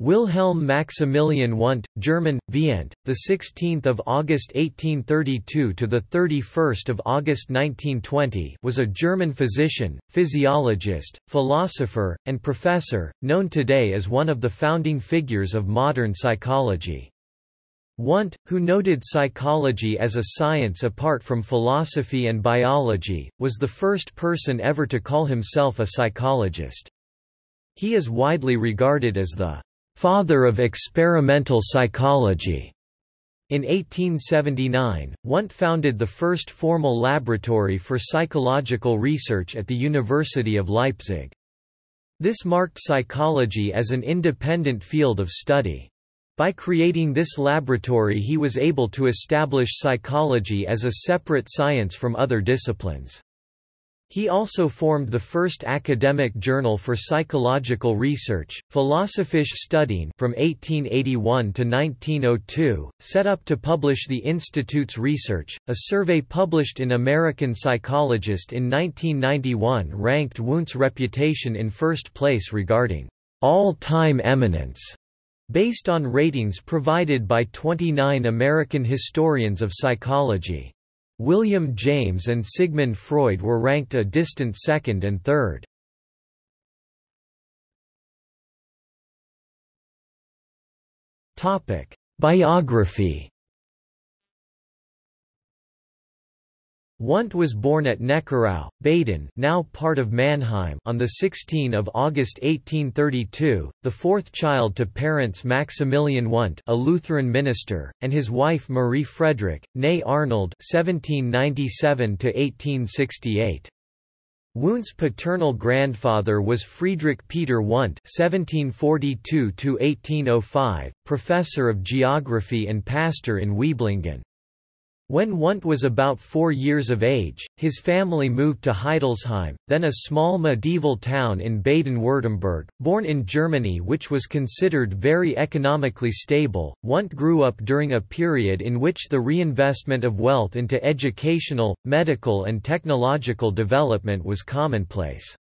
Wilhelm Maximilian Wundt, German, Viennt, the 16th of August 1832 to the 31st of August 1920, was a German physician, physiologist, philosopher, and professor, known today as one of the founding figures of modern psychology. Wundt, who noted psychology as a science apart from philosophy and biology, was the first person ever to call himself a psychologist. He is widely regarded as the father of experimental psychology. In 1879, Wundt founded the first formal laboratory for psychological research at the University of Leipzig. This marked psychology as an independent field of study. By creating this laboratory he was able to establish psychology as a separate science from other disciplines. He also formed the first academic journal for psychological research, Philosophische Studien from 1881 to 1902, set up to publish the Institute's research. A survey published in American Psychologist in 1991 ranked Wundt's reputation in first place regarding all-time eminence, based on ratings provided by 29 American historians of psychology. William James and Sigmund Freud were ranked a distant second and third. Biography Wundt was born at Neckarau, Baden now part of Mannheim on 16 August 1832, the fourth child to parents Maximilian Wundt a Lutheran minister, and his wife Marie Frederick, née Arnold 1797 Wundt's paternal grandfather was Friedrich Peter Wundt (1742–1805), professor of geography and pastor in Wieblingen. When Wundt was about four years of age, his family moved to Heidelsheim, then a small medieval town in Baden-Württemberg. Born in Germany which was considered very economically stable, Wundt grew up during a period in which the reinvestment of wealth into educational, medical and technological development was commonplace.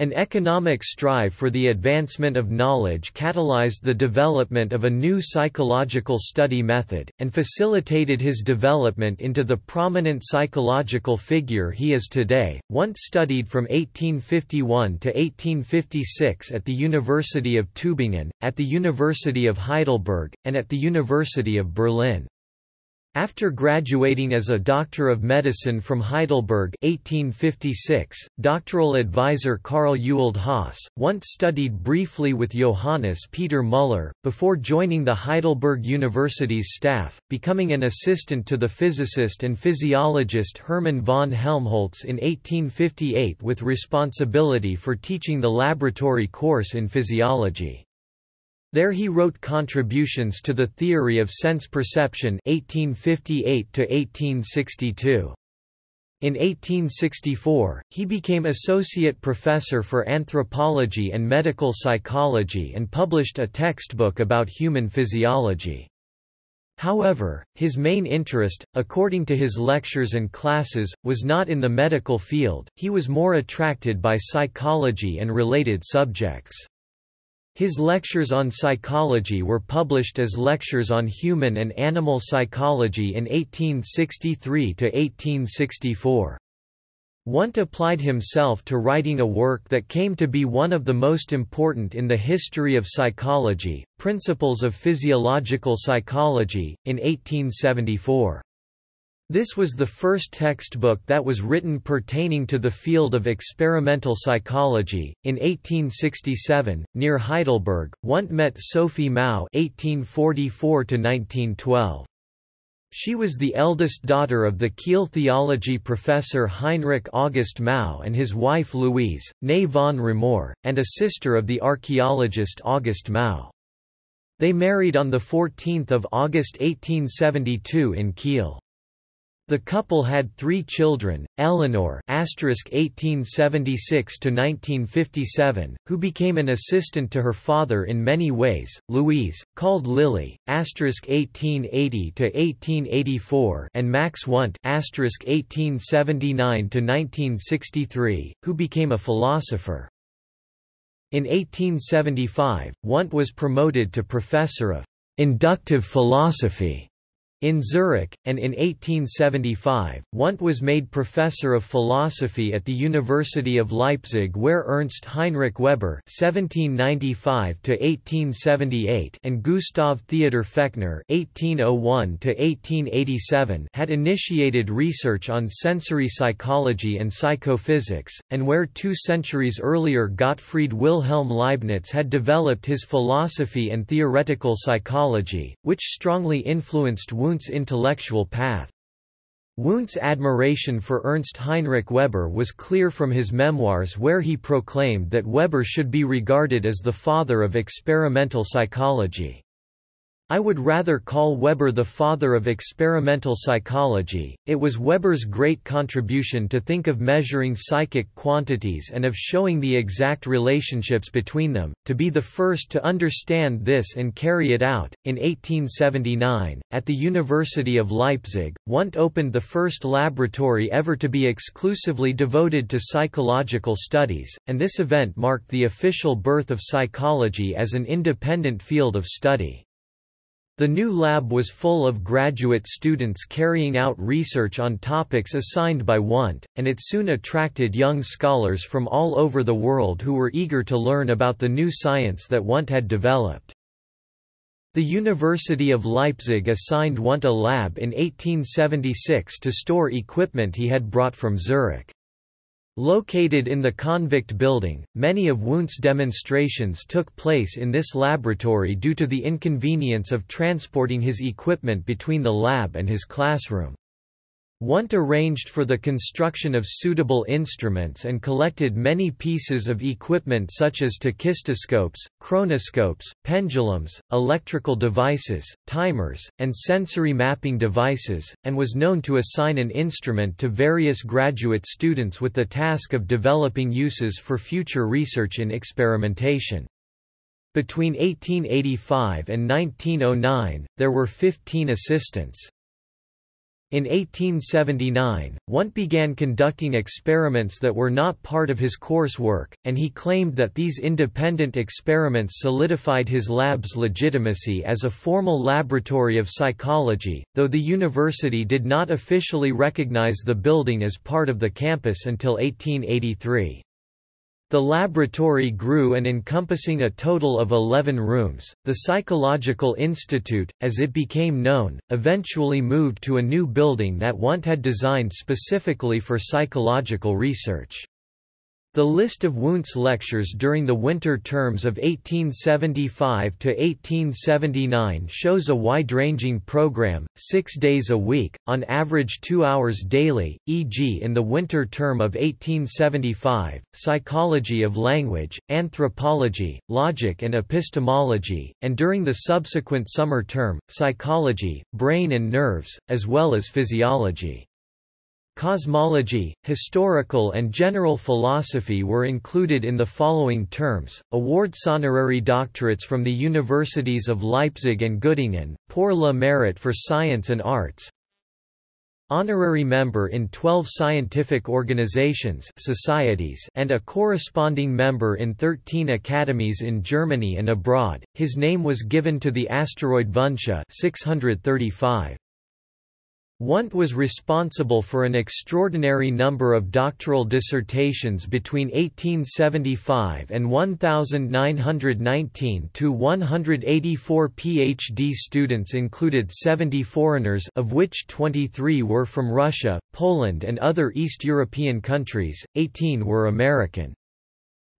An economic strive for the advancement of knowledge catalyzed the development of a new psychological study method, and facilitated his development into the prominent psychological figure he is today. Wundt studied from 1851 to 1856 at the University of Tübingen, at the University of Heidelberg, and at the University of Berlin. After graduating as a Doctor of Medicine from Heidelberg 1856, doctoral advisor Karl Ewald Hasse, Wundt studied briefly with Johannes Peter Müller, before joining the Heidelberg University's staff, becoming an assistant to the physicist and physiologist Hermann von Helmholtz in 1858 with responsibility for teaching the laboratory course in physiology. There he wrote contributions to the theory of sense perception 1858 1862. In 1864, he became associate professor for anthropology and medical psychology and published a textbook about human physiology. However, his main interest, according to his lectures and classes, was not in the medical field, he was more attracted by psychology and related subjects. His lectures on psychology were published as Lectures on Human and Animal Psychology in 1863–1864. Wundt applied himself to writing a work that came to be one of the most important in the history of psychology, Principles of Physiological Psychology, in 1874. This was the first textbook that was written pertaining to the field of experimental psychology. In 1867, near Heidelberg, Wundt met Sophie Mau (1844–1912). She was the eldest daughter of the Kiel theology professor Heinrich August Mau and his wife Louise, née von Rumohr, and a sister of the archaeologist August Mau. They married on 14 August 1872 in Kiel. The couple had three children, Eleanor (1876–1957), who became an assistant to her father in many ways; Louise, called Lily (1880–1884), and Max Wundt (1879–1963), who became a philosopher. In 1875, Wundt was promoted to professor of inductive philosophy in Zurich, and in 1875, Wundt was made professor of philosophy at the University of Leipzig where Ernst Heinrich Weber (1795–1878) and Gustav Theodor Fechner (1801–1887) had initiated research on sensory psychology and psychophysics, and where two centuries earlier Gottfried Wilhelm Leibniz had developed his philosophy and theoretical psychology, which strongly influenced Wundt's intellectual path. Wundt's admiration for Ernst Heinrich Weber was clear from his memoirs where he proclaimed that Weber should be regarded as the father of experimental psychology. I would rather call Weber the father of experimental psychology. It was Weber's great contribution to think of measuring psychic quantities and of showing the exact relationships between them, to be the first to understand this and carry it out. In 1879, at the University of Leipzig, Wundt opened the first laboratory ever to be exclusively devoted to psychological studies, and this event marked the official birth of psychology as an independent field of study. The new lab was full of graduate students carrying out research on topics assigned by Wundt, and it soon attracted young scholars from all over the world who were eager to learn about the new science that Wundt had developed. The University of Leipzig assigned Wundt a lab in 1876 to store equipment he had brought from Zurich. Located in the convict building, many of Wundt's demonstrations took place in this laboratory due to the inconvenience of transporting his equipment between the lab and his classroom. Wundt arranged for the construction of suitable instruments and collected many pieces of equipment such as tachistoscopes, chronoscopes, pendulums, electrical devices, timers, and sensory mapping devices, and was known to assign an instrument to various graduate students with the task of developing uses for future research in experimentation. Between 1885 and 1909, there were 15 assistants. In 1879, Wundt began conducting experiments that were not part of his coursework, and he claimed that these independent experiments solidified his lab's legitimacy as a formal laboratory of psychology, though the university did not officially recognize the building as part of the campus until 1883. The laboratory grew and encompassing a total of 11 rooms, the Psychological Institute, as it became known, eventually moved to a new building that Wundt had designed specifically for psychological research. The list of Wundt's lectures during the winter terms of 1875 to 1879 shows a wide-ranging program, six days a week, on average two hours daily, e.g. in the winter term of 1875, psychology of language, anthropology, logic and epistemology, and during the subsequent summer term, psychology, brain and nerves, as well as physiology. Cosmology, historical and general philosophy were included in the following terms, awards honorary doctorates from the universities of Leipzig and Göttingen, pour le mérite for science and arts, honorary member in 12 scientific organizations societies and a corresponding member in 13 academies in Germany and abroad. His name was given to the asteroid Vundtia 635. Wundt was responsible for an extraordinary number of doctoral dissertations between 1875 and 1919 to 184 PhD students included 70 foreigners of which 23 were from Russia, Poland and other East European countries, 18 were American.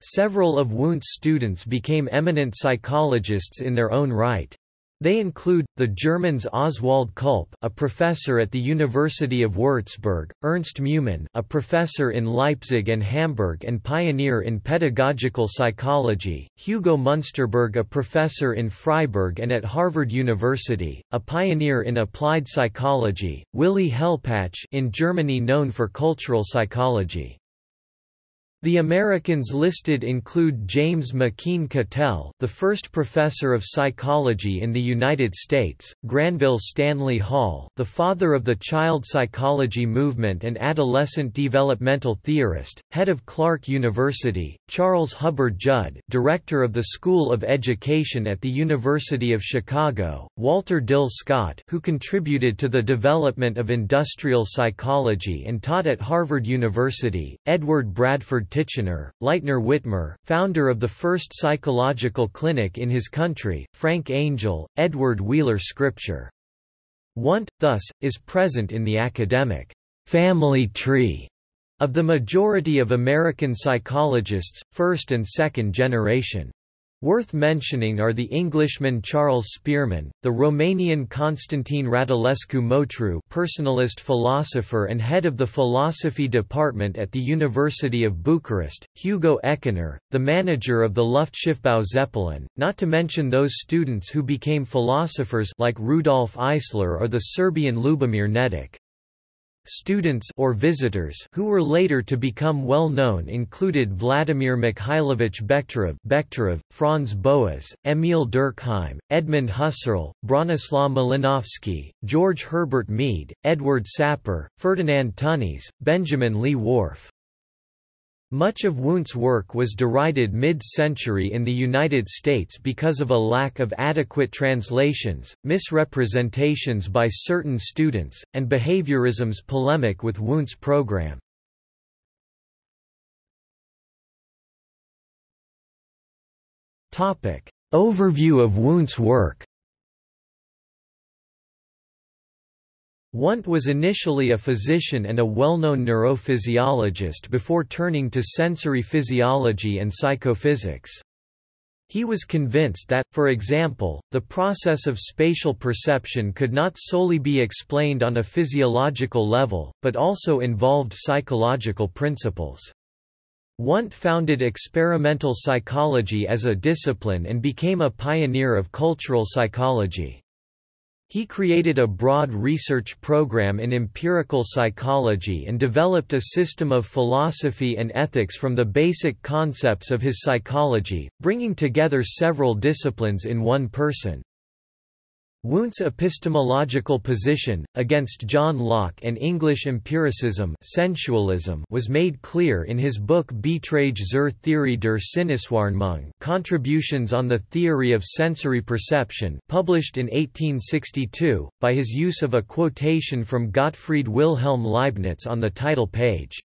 Several of Wundt's students became eminent psychologists in their own right. They include, the Germans Oswald Külpe a professor at the University of Würzburg, Ernst Meumann a professor in Leipzig and Hamburg and pioneer in pedagogical psychology, Hugo Munsterberg a professor in Freiburg and at Harvard University, a pioneer in applied psychology, Willy Hellpach in Germany known for cultural psychology. The Americans listed include James McKeen Cattell, the first professor of psychology in the United States, Granville Stanley Hall, the father of the child psychology movement and adolescent developmental theorist, head of Clark University, Charles Hubbard Judd, director of the School of Education at the University of Chicago, Walter Dill Scott, who contributed to the development of industrial psychology and taught at Harvard University, Edward Bradford Titchener, Lightner Witmer, founder of the first psychological clinic in his country, Frank Angell, Edward Wheeler Scripture. Wundt, thus, is present in the academic family tree of the majority of American psychologists, first and second generation. Worth mentioning are the Englishman Charles Spearman, the Romanian Constantine Radulescu Motru personalist philosopher and head of the philosophy department at the University of Bucharest, Hugo Eckener, the manager of the Luftschiffbau Zeppelin, not to mention those students who became philosophers like Rudolf Eisler or the Serbian Lubomir Nedić. Students or visitors who were later to become well known included Vladimir Mikhailovich Bekhterev Franz Boas, Emil Durkheim, Edmund Husserl, Bronislaw Malinowski, George Herbert Mead, Edward Sapir, Ferdinand Tönnies, Benjamin Lee Whorf. Much of Wundt's work was derided mid-century in the United States because of a lack of adequate translations, misrepresentations by certain students, and behaviorism's polemic with Wundt's program. Overview of Wundt's work Wundt was initially a physician and a well-known neurophysiologist before turning to sensory physiology and psychophysics. He was convinced that, for example, the process of spatial perception could not solely be explained on a physiological level, but also involved psychological principles. Wundt founded experimental psychology as a discipline and became a pioneer of cultural psychology. He created a broad research program in empirical psychology and developed a system of philosophy and ethics from the basic concepts of his psychology, bringing together several disciplines in one person. Wundt's epistemological position, against John Locke and English empiricism sensualism was made clear in his book Beiträge zur Theorie der Sinneswahrnehmung Contributions on the Theory of Sensory Perception published in 1862, by his use of a quotation from Gottfried Wilhelm Leibniz on the title page.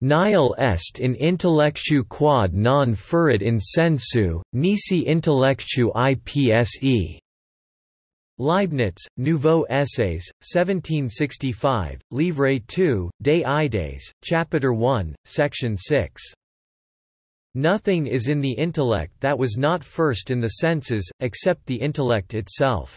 Nihil est in intellectu quod non fuerit in sensu, nisi intellectu ipse. Leibniz, Nouveaux Essais, 1765, Livre 2, Des Idées, Chapter 1, Section 6. Nothing is in the intellect that was not first in the senses, except the intellect itself.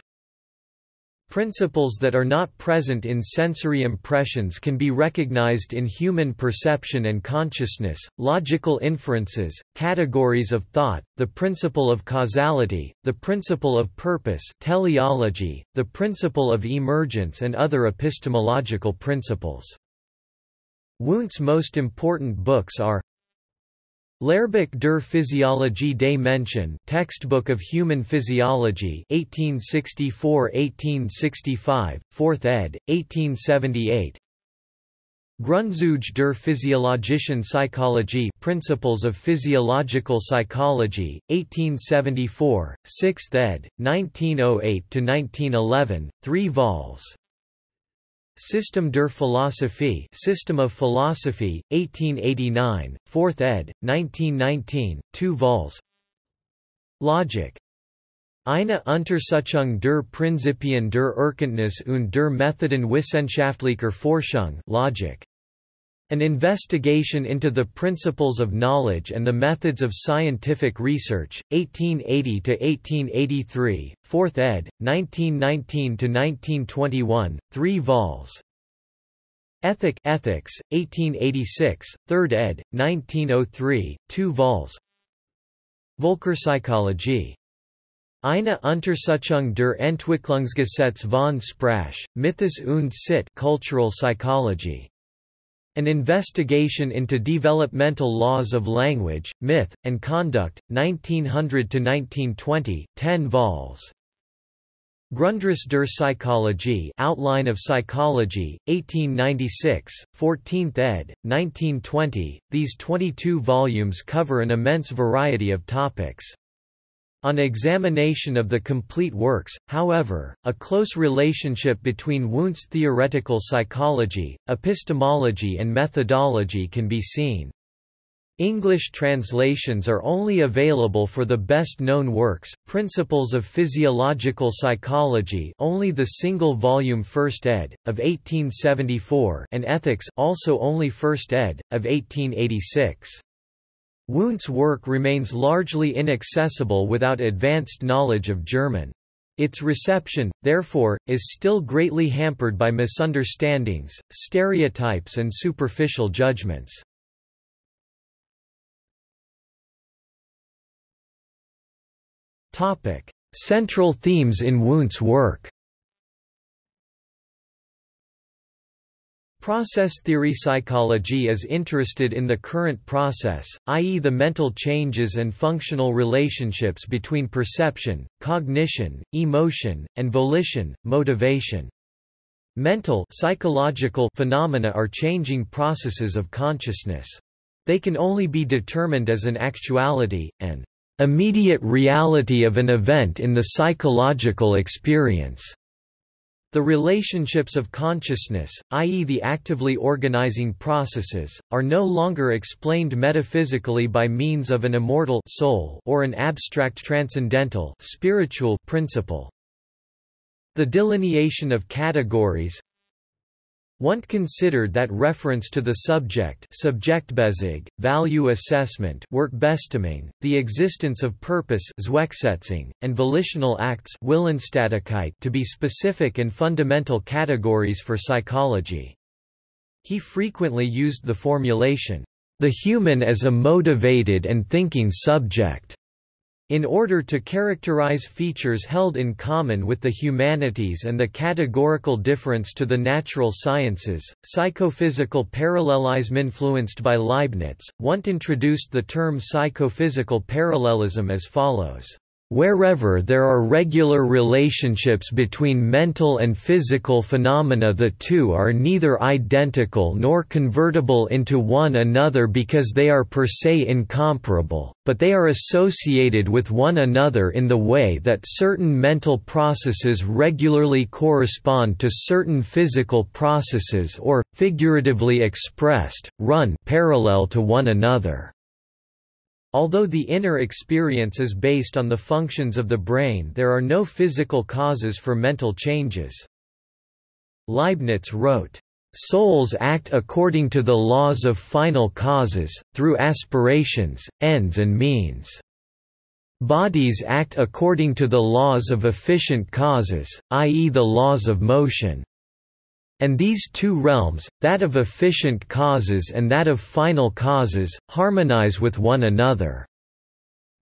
Principles that are not present in sensory impressions can be recognized in human perception and consciousness, logical inferences, categories of thought, the principle of causality, the principle of purpose teleology, the principle of emergence and other epistemological principles. Wundt's most important books are Lehrbuch der Physiologie des Menschen Textbook of Human Physiology 1864–1865, 4th ed., 1878 Grundzüge der physiologischen Psychologie Principles of Physiological Psychology, 1874, 6th ed., 1908–1911, 3 vols. System der Philosophie System of Philosophy, 1889, 4th ed., 1919, 2 vols. Logic. Eine Untersuchung der Prinzipien der Erkenntnis und der Methoden wissenschaftlicher Forschung Logic. An investigation into the principles of knowledge and the methods of scientific research, 1880–1883, 4th ed., 1919–1921, 3 vols. Ethic Ethics, 1886, 3rd ed., 1903, 2 vols. Völkerpsychologie. Eine Untersuchung der Entwicklungsgesetz von Sprache, Mythos und Sitte Cultural Psychology. An Investigation into Developmental Laws of Language, Myth, and Conduct, 1900–1920, 10 vols. Grundriss der Psychologie Outline of Psychology, 1896, 14th ed., 1920. These 22 volumes cover an immense variety of topics. On examination of the complete works, however, a close relationship between Wundt's theoretical psychology, epistemology and methodology can be seen. English translations are only available for the best-known works, Principles of Physiological Psychology only the single-volume First ed., of 1874 and Ethics also only First ed., of 1886. Wundt's work remains largely inaccessible without advanced knowledge of German. Its reception, therefore, is still greatly hampered by misunderstandings, stereotypes and superficial judgments. Central themes in Wundt's work Process theory psychology is interested in the current process, i.e. the mental changes and functional relationships between perception, cognition, emotion, and volition, motivation. Mental psychological phenomena are changing processes of consciousness. They can only be determined as an actuality, an immediate reality of an event in the psychological experience. The relationships of consciousness, i.e. the actively organizing processes, are no longer explained metaphysically by means of an immortal soul or an abstract transcendental spiritual principle. The delineation of categories, Wundt considered that reference to the subject Subjektbezug, value assessment Wertbestimmung, the existence of purpose and volitional acts to be specific and fundamental categories for psychology. He frequently used the formulation, "...the human as a motivated and thinking subject." In order to characterize features held in common with the humanities and the categorical difference to the natural sciences, psychophysical parallelism influenced by Leibniz, Wundt introduced the term psychophysical parallelism as follows. Wherever there are regular relationships between mental and physical phenomena the two are neither identical nor convertible into one another because they are per se incomparable, but they are associated with one another in the way that certain mental processes regularly correspond to certain physical processes or, figuratively expressed, run parallel to one another. Although the inner experience is based on the functions of the brain there are no physical causes for mental changes. Leibniz wrote, "...souls act according to the laws of final causes, through aspirations, ends and means. Bodies act according to the laws of efficient causes, i.e. the laws of motion." And these two realms, that of efficient causes and that of final causes, harmonize with one another.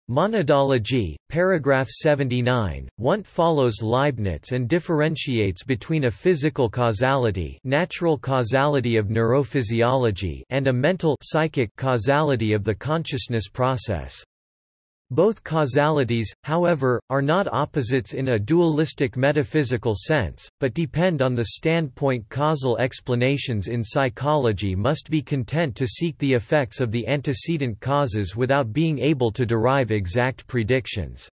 Monadology, paragraph 79, Wundt follows Leibniz and differentiates between a physical causality natural causality of neurophysiology and a mental psychic causality of the consciousness process. Both causalities, however, are not opposites in a dualistic metaphysical sense, but depend on the standpoint causal explanations in psychology must be content to seek the effects of the antecedent causes without being able to derive exact predictions.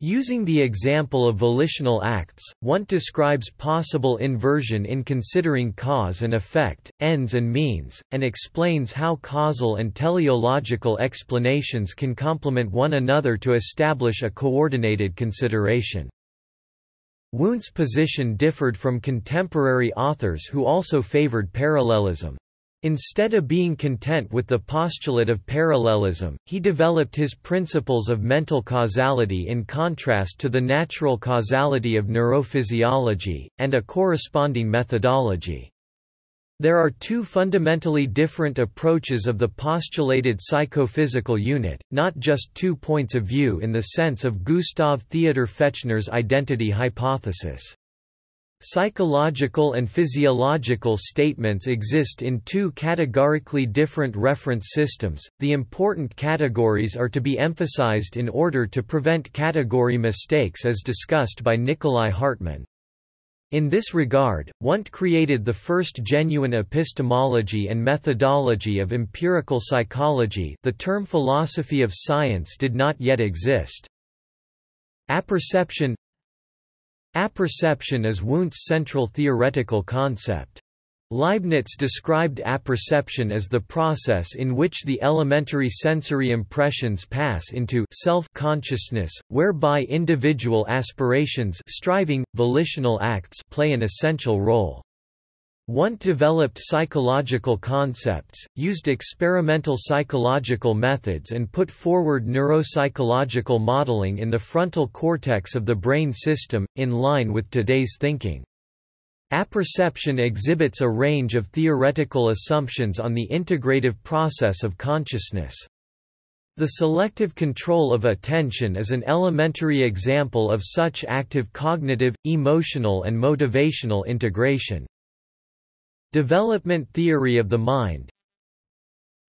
Using the example of volitional acts, Wundt describes possible inversion in considering cause and effect, ends and means, and explains how causal and teleological explanations can complement one another to establish a coordinated consideration. Wundt's position differed from contemporary authors who also favored parallelism. Instead of being content with the postulate of parallelism, he developed his principles of mental causality in contrast to the natural causality of neurophysiology, and a corresponding methodology. There are two fundamentally different approaches of the postulated psychophysical unit, not just two points of view in the sense of Gustav Theodor Fechner's identity hypothesis. Psychological and physiological statements exist in two categorically different reference systems. The important categories are to be emphasized in order to prevent category mistakes as discussed by Nikolai Hartmann. In this regard, Wundt created the first genuine epistemology and methodology of empirical psychology the term philosophy of science did not yet exist. Apperception Apperception is Wundt's central theoretical concept. Leibniz described apperception as the process in which the elementary sensory impressions pass into self-consciousness, whereby individual aspirations striving, volitional acts play an essential role. Wundt developed psychological concepts, used experimental psychological methods and put forward neuropsychological modeling in the frontal cortex of the brain system, in line with today's thinking. Apperception exhibits a range of theoretical assumptions on the integrative process of consciousness. The selective control of attention is an elementary example of such active cognitive, emotional and motivational integration. Development theory of the mind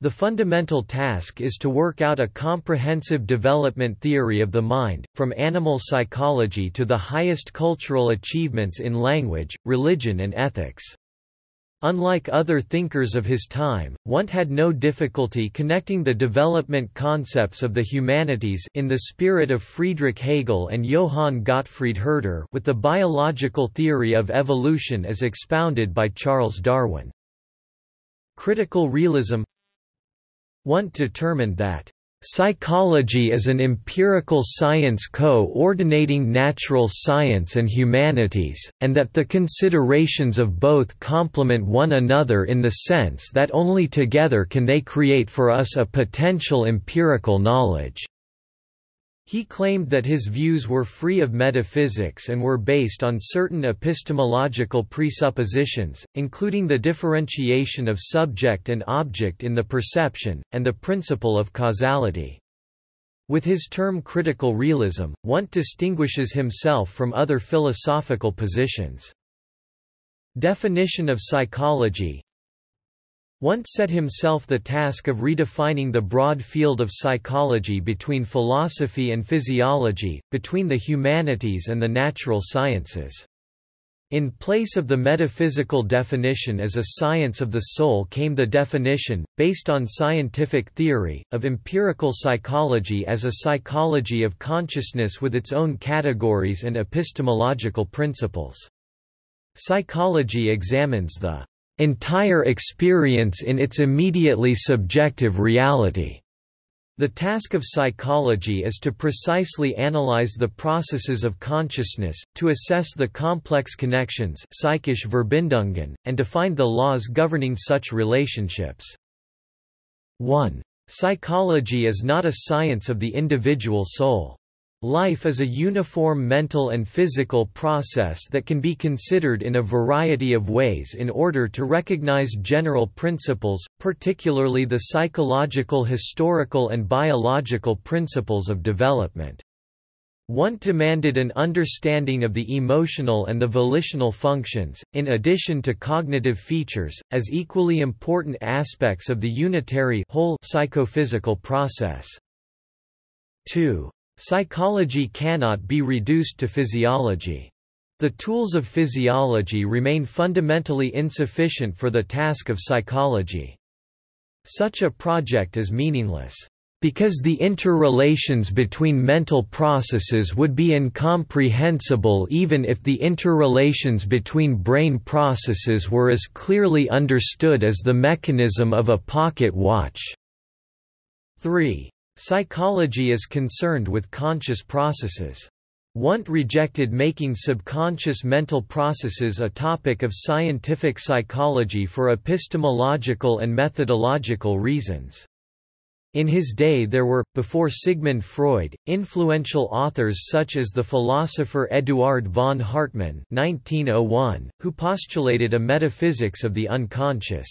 The fundamental task is to work out a comprehensive development theory of the mind, from animal psychology to the highest cultural achievements in language, religion and ethics. Unlike other thinkers of his time, Wundt had no difficulty connecting the development concepts of the humanities in the spirit of Friedrich Hegel and Johann Gottfried Herder with the biological theory of evolution as expounded by Charles Darwin. Critical realism Wundt determined that Psychology is an empirical science co-ordinating natural science and humanities, and that the considerations of both complement one another in the sense that only together can they create for us a potential empirical knowledge. He claimed that his views were free of metaphysics and were based on certain epistemological presuppositions, including the differentiation of subject and object in the perception, and the principle of causality. With his term critical realism, Wundt distinguishes himself from other philosophical positions. Definition of psychology Wundt set himself the task of redefining the broad field of psychology between philosophy and physiology, between the humanities and the natural sciences. In place of the metaphysical definition as a science of the soul came the definition, based on scientific theory, of empirical psychology as a psychology of consciousness with its own categories and epistemological principles. Psychology examines the entire experience in its immediately subjective reality. The task of psychology is to precisely analyze the processes of consciousness, to assess the complex connections psychische Verbindungen, and to find the laws governing such relationships. 1. Psychology is not a science of the individual soul. Life is a uniform mental and physical process that can be considered in a variety of ways in order to recognize general principles, particularly the psychological historical and biological principles of development. Wundt demanded an understanding of the emotional and the volitional functions, in addition to cognitive features, as equally important aspects of the unitary whole psychophysical process. 2. Psychology cannot be reduced to physiology. The tools of physiology remain fundamentally insufficient for the task of psychology. Such a project is meaningless. Because the interrelations between mental processes would be incomprehensible even if the interrelations between brain processes were as clearly understood as the mechanism of a pocket watch. 3. Psychology is concerned with conscious processes. Wundt rejected making subconscious mental processes a topic of scientific psychology for epistemological and methodological reasons. In his day there were, before Sigmund Freud, influential authors such as the philosopher Eduard von Hartmann 1901, who postulated a metaphysics of the unconscious.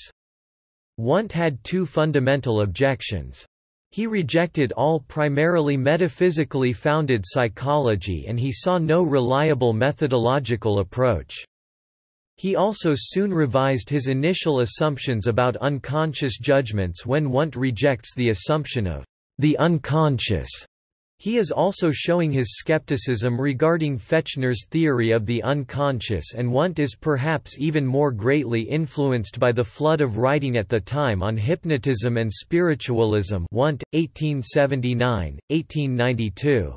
Wundt had two fundamental objections. He rejected all primarily metaphysically founded psychology and he saw no reliable methodological approach. He also soon revised his initial assumptions about unconscious judgments when Wundt rejects the assumption of the unconscious. He is also showing his skepticism regarding Fechner's theory of the unconscious and Wundt is perhaps even more greatly influenced by the flood of writing at the time on hypnotism and spiritualism Wundt, 1879, 1892.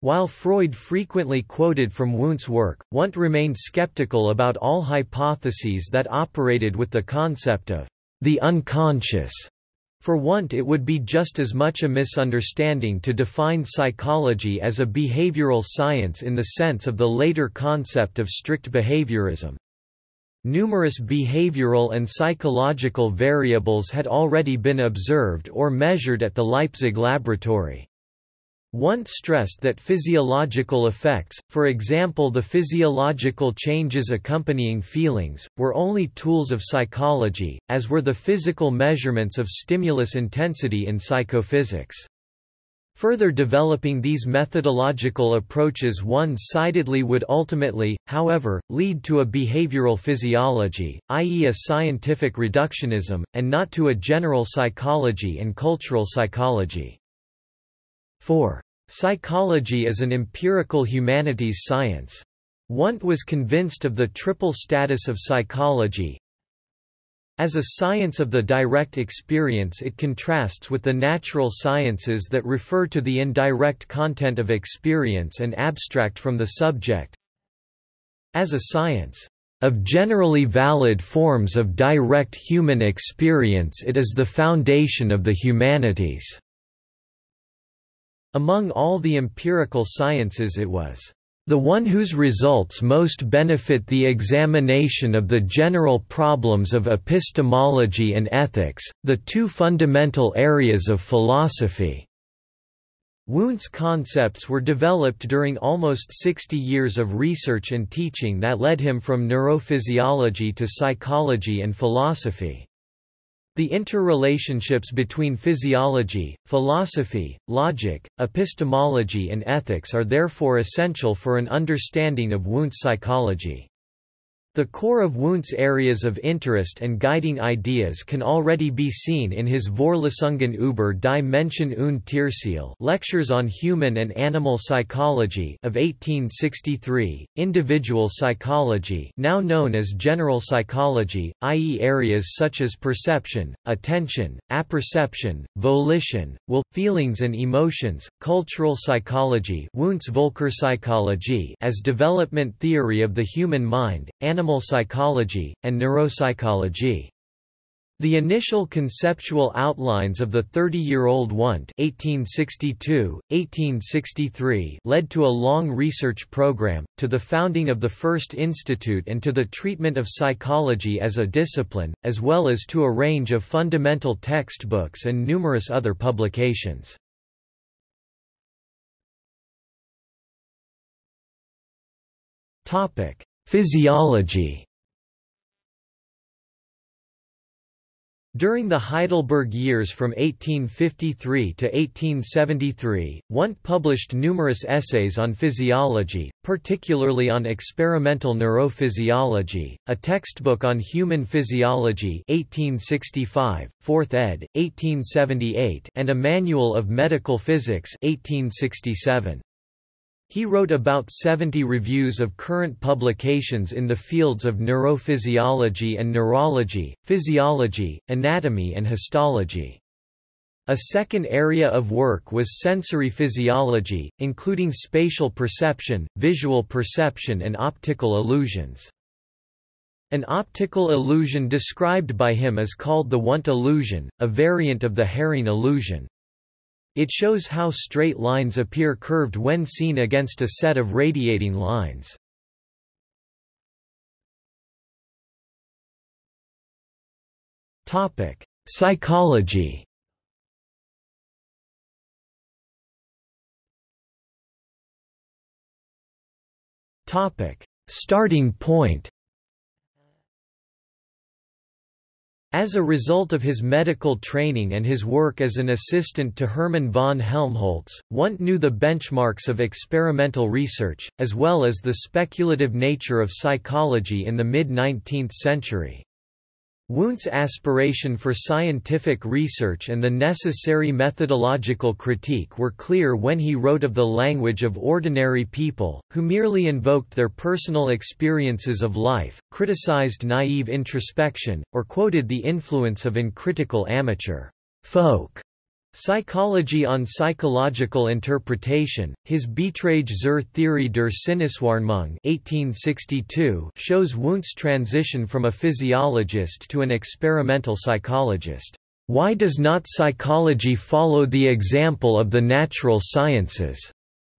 While Freud frequently quoted from Wundt's work, Wundt remained skeptical about all hypotheses that operated with the concept of the unconscious. For Wundt it would be just as much a misunderstanding to define psychology as a behavioral science in the sense of the later concept of strict behaviorism. Numerous behavioral and psychological variables had already been observed or measured at the Leipzig laboratory. Wundt stressed that physiological effects, for example the physiological changes accompanying feelings, were only tools of psychology, as were the physical measurements of stimulus intensity in psychophysics. Further developing these methodological approaches one-sidedly would ultimately, however, lead to a behavioral physiology, i.e. a scientific reductionism, and not to a general psychology and cultural psychology. 4. Psychology is an empirical humanities science. Wundt was convinced of the triple status of psychology. As a science of the direct experience it contrasts with the natural sciences that refer to the indirect content of experience and abstract from the subject. As a science of generally valid forms of direct human experience it is the foundation of the humanities. Among all the empirical sciences it was the one whose results most benefit the examination of the general problems of epistemology and ethics, the two fundamental areas of philosophy." Wundt's concepts were developed during almost 60 years of research and teaching that led him from neurophysiology to psychology and philosophy. The interrelationships between physiology, philosophy, logic, epistemology and ethics are therefore essential for an understanding of Wundt's psychology. The core of Wundt's areas of interest and guiding ideas can already be seen in his Vorlesungen über die Menschen und Tierseele Lectures on Human and Animal Psychology of 1863, Individual Psychology now known as General Psychology, i.e. areas such as perception, attention, apperception, volition, will, feelings and emotions, cultural psychology Wundt's Völkerpsychologie as development theory of the human mind, animal animal psychology, and neuropsychology. The initial conceptual outlines of the 30-year-old Wundt (1862–1863) led to a long research program, to the founding of the first institute and to the treatment of psychology as a discipline, as well as to a range of fundamental textbooks and numerous other publications. Topic: Physiology During the Heidelberg years from 1853 to 1873, Wundt published numerous essays on physiology, particularly on experimental neurophysiology, a textbook on human physiology 1865, 4th ed., 1878 and a manual of medical physics 1867. He wrote about 70 reviews of current publications in the fields of neurophysiology and neurology, physiology, anatomy and histology. A second area of work was sensory physiology, including spatial perception, visual perception and optical illusions. An optical illusion described by him is called the Wundt illusion, a variant of the Hering illusion. It shows how straight lines appear curved when seen against a set of radiating lines. Topic: Psychology. Topic: Starting point. As a result of his medical training and his work as an assistant to Hermann von Helmholtz, Wundt knew the benchmarks of experimental research, as well as the speculative nature of psychology in the mid-19th century. Wundt's aspiration for scientific research and the necessary methodological critique were clear when he wrote of the language of ordinary people, who merely invoked their personal experiences of life, criticized naive introspection, or quoted the influence of uncritical amateur folk Psychology on Psychological Interpretation, his Beiträge zur Theorie der Sinneswahrnehmung 1862 shows Wundt's transition from a physiologist to an experimental psychologist. Why does not psychology follow the example of the natural sciences?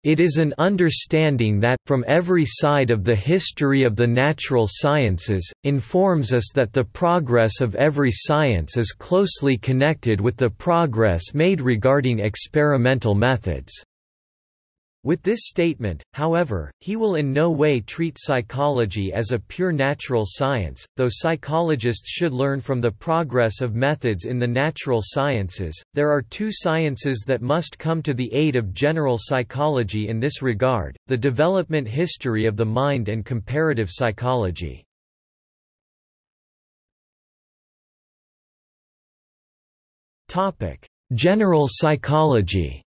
It is an understanding that, from every side of the history of the natural sciences, informs us that the progress of every science is closely connected with the progress made regarding experimental methods. With this statement, however, he will in no way treat psychology as a pure natural science, though psychologists should learn from the progress of methods in the natural sciences. There are two sciences that must come to the aid of general psychology in this regard the development history of the mind and comparative psychology. General psychology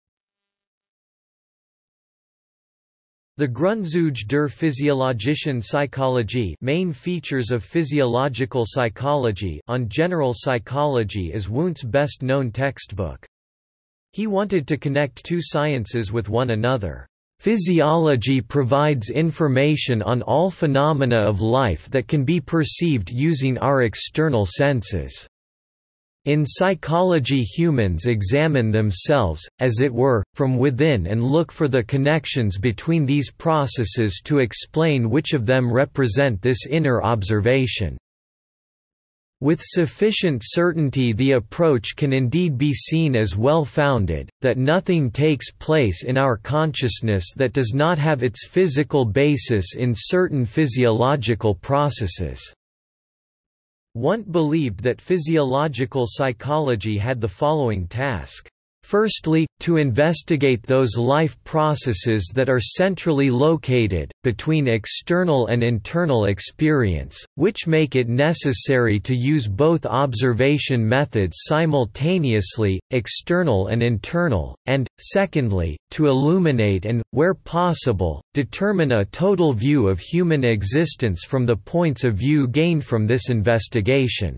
The Grundzüge der physiologischen Psychologie main features of physiological psychology on general psychology is Wundt's best-known textbook. He wanted to connect two sciences with one another. Physiology provides information on all phenomena of life that can be perceived using our external senses. In psychology humans examine themselves, as it were, from within and look for the connections between these processes to explain which of them represent this inner observation. With sufficient certainty the approach can indeed be seen as well-founded, that nothing takes place in our consciousness that does not have its physical basis in certain physiological processes. Wundt believed that physiological psychology had the following task. Firstly, to investigate those life processes that are centrally located, between external and internal experience, which make it necessary to use both observation methods simultaneously, external and internal, and, secondly, to illuminate and, where possible, determine a total view of human existence from the points of view gained from this investigation.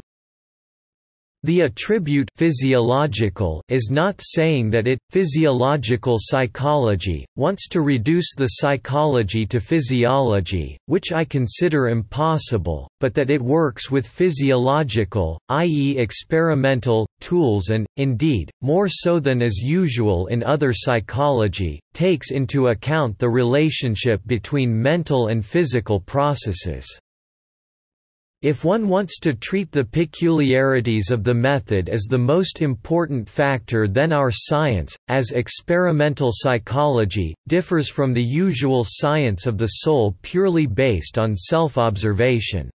The attribute physiological is not saying that it, physiological psychology, wants to reduce the psychology to physiology, which I consider impossible, but that it works with physiological, i.e. experimental, tools and, indeed, more so than is usual in other psychology, takes into account the relationship between mental and physical processes. If one wants to treat the peculiarities of the method as the most important factor then our science, as experimental psychology, differs from the usual science of the soul purely based on self-observation.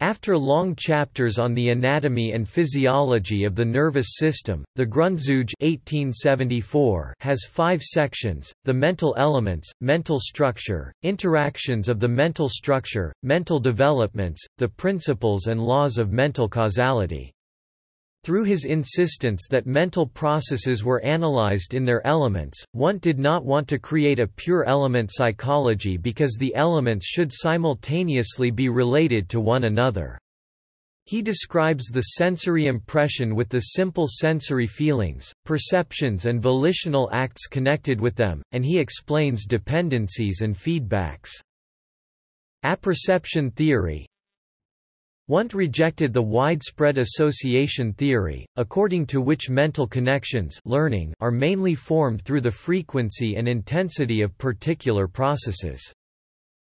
After long chapters on the anatomy and physiology of the nervous system, the Grundzüge 1874 has five sections, the mental elements, mental structure, interactions of the mental structure, mental developments, the principles and laws of mental causality. Through his insistence that mental processes were analyzed in their elements, Wundt did not want to create a pure element psychology because the elements should simultaneously be related to one another. He describes the sensory impression with the simple sensory feelings, perceptions and volitional acts connected with them, and he explains dependencies and feedbacks. Apperception theory, Wundt rejected the widespread association theory, according to which mental connections learning are mainly formed through the frequency and intensity of particular processes.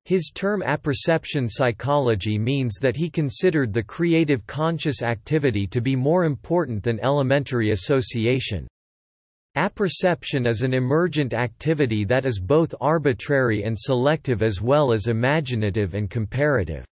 His term apperception psychology means that he considered the creative conscious activity to be more important than elementary association. Apperception is an emergent activity that is both arbitrary and selective as well as imaginative and comparative.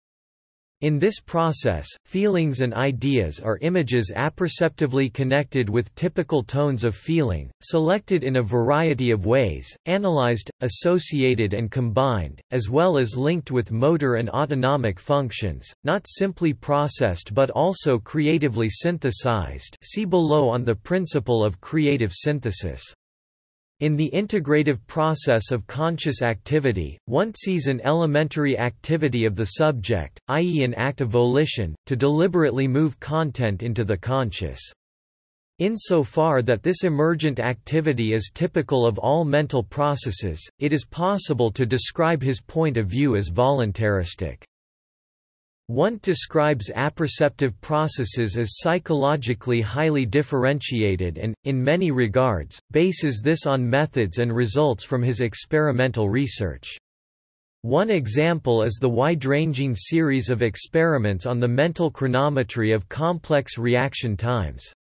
In this process, feelings and ideas are images apperceptively connected with typical tones of feeling, selected in a variety of ways, analyzed, associated and combined, as well as linked with motor and autonomic functions, not simply processed but also creatively synthesized see below on the principle of creative synthesis. In the integrative process of conscious activity, one sees an elementary activity of the subject, i.e. an act of volition, to deliberately move content into the conscious. Insofar that this emergent activity is typical of all mental processes, it is possible to describe his point of view as voluntaristic. Wundt describes apperceptive processes as psychologically highly differentiated and, in many regards, bases this on methods and results from his experimental research. One example is the wide-ranging series of experiments on the mental chronometry of complex reaction times.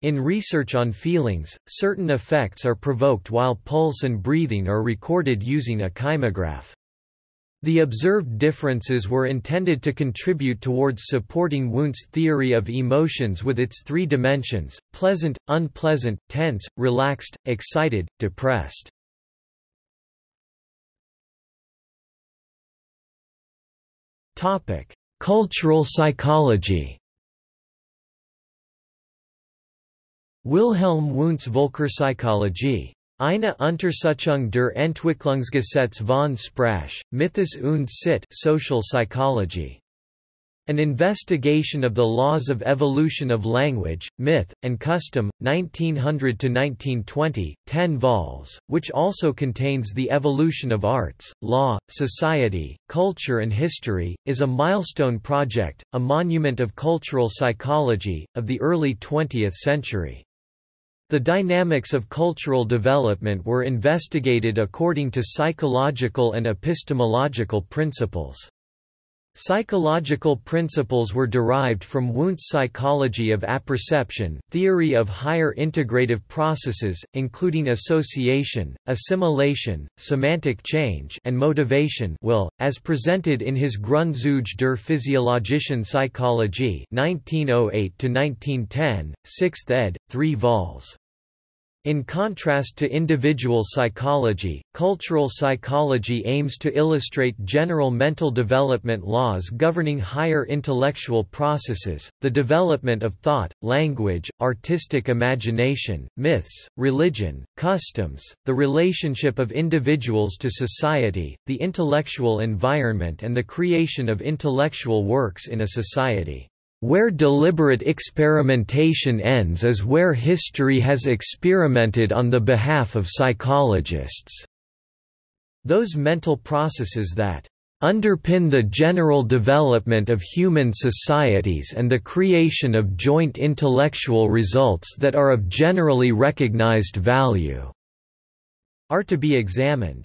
In research on feelings, certain effects are provoked while pulse and breathing are recorded using a kymograph. The observed differences were intended to contribute towards supporting Wundt's theory of emotions with its three dimensions, pleasant, unpleasant, tense, relaxed, excited, depressed. Cultural psychology Wilhelm Wundt's Völkerpsychologie Eine Untersuchung der Entwicklungsgesetze von Sprache, Mythos und Sitte social psychology. An Investigation of the Laws of Evolution of Language, Myth, and Custom, 1900–1920, 10 vols, which also contains The Evolution of Arts, Law, Society, Culture and History, is a milestone project, a monument of cultural psychology, of the early 20th century. The dynamics of cultural development were investigated according to psychological and epistemological principles. Psychological principles were derived from Wundt's psychology of apperception, theory of higher integrative processes, including association, assimilation, semantic change and motivation will, as presented in his Grundzüge der physiologischen Psychologie 1908–1910, 6th ed., 3 vols. In contrast to individual psychology, cultural psychology aims to illustrate general mental development laws governing higher intellectual processes, the development of thought, language, artistic imagination, myths, religion, customs, the relationship of individuals to society, the intellectual environment and the creation of intellectual works in a society. Where deliberate experimentation ends is where history has experimented on the behalf of psychologists. Those mental processes that underpin the general development of human societies and the creation of joint intellectual results that are of generally recognized value", are to be examined.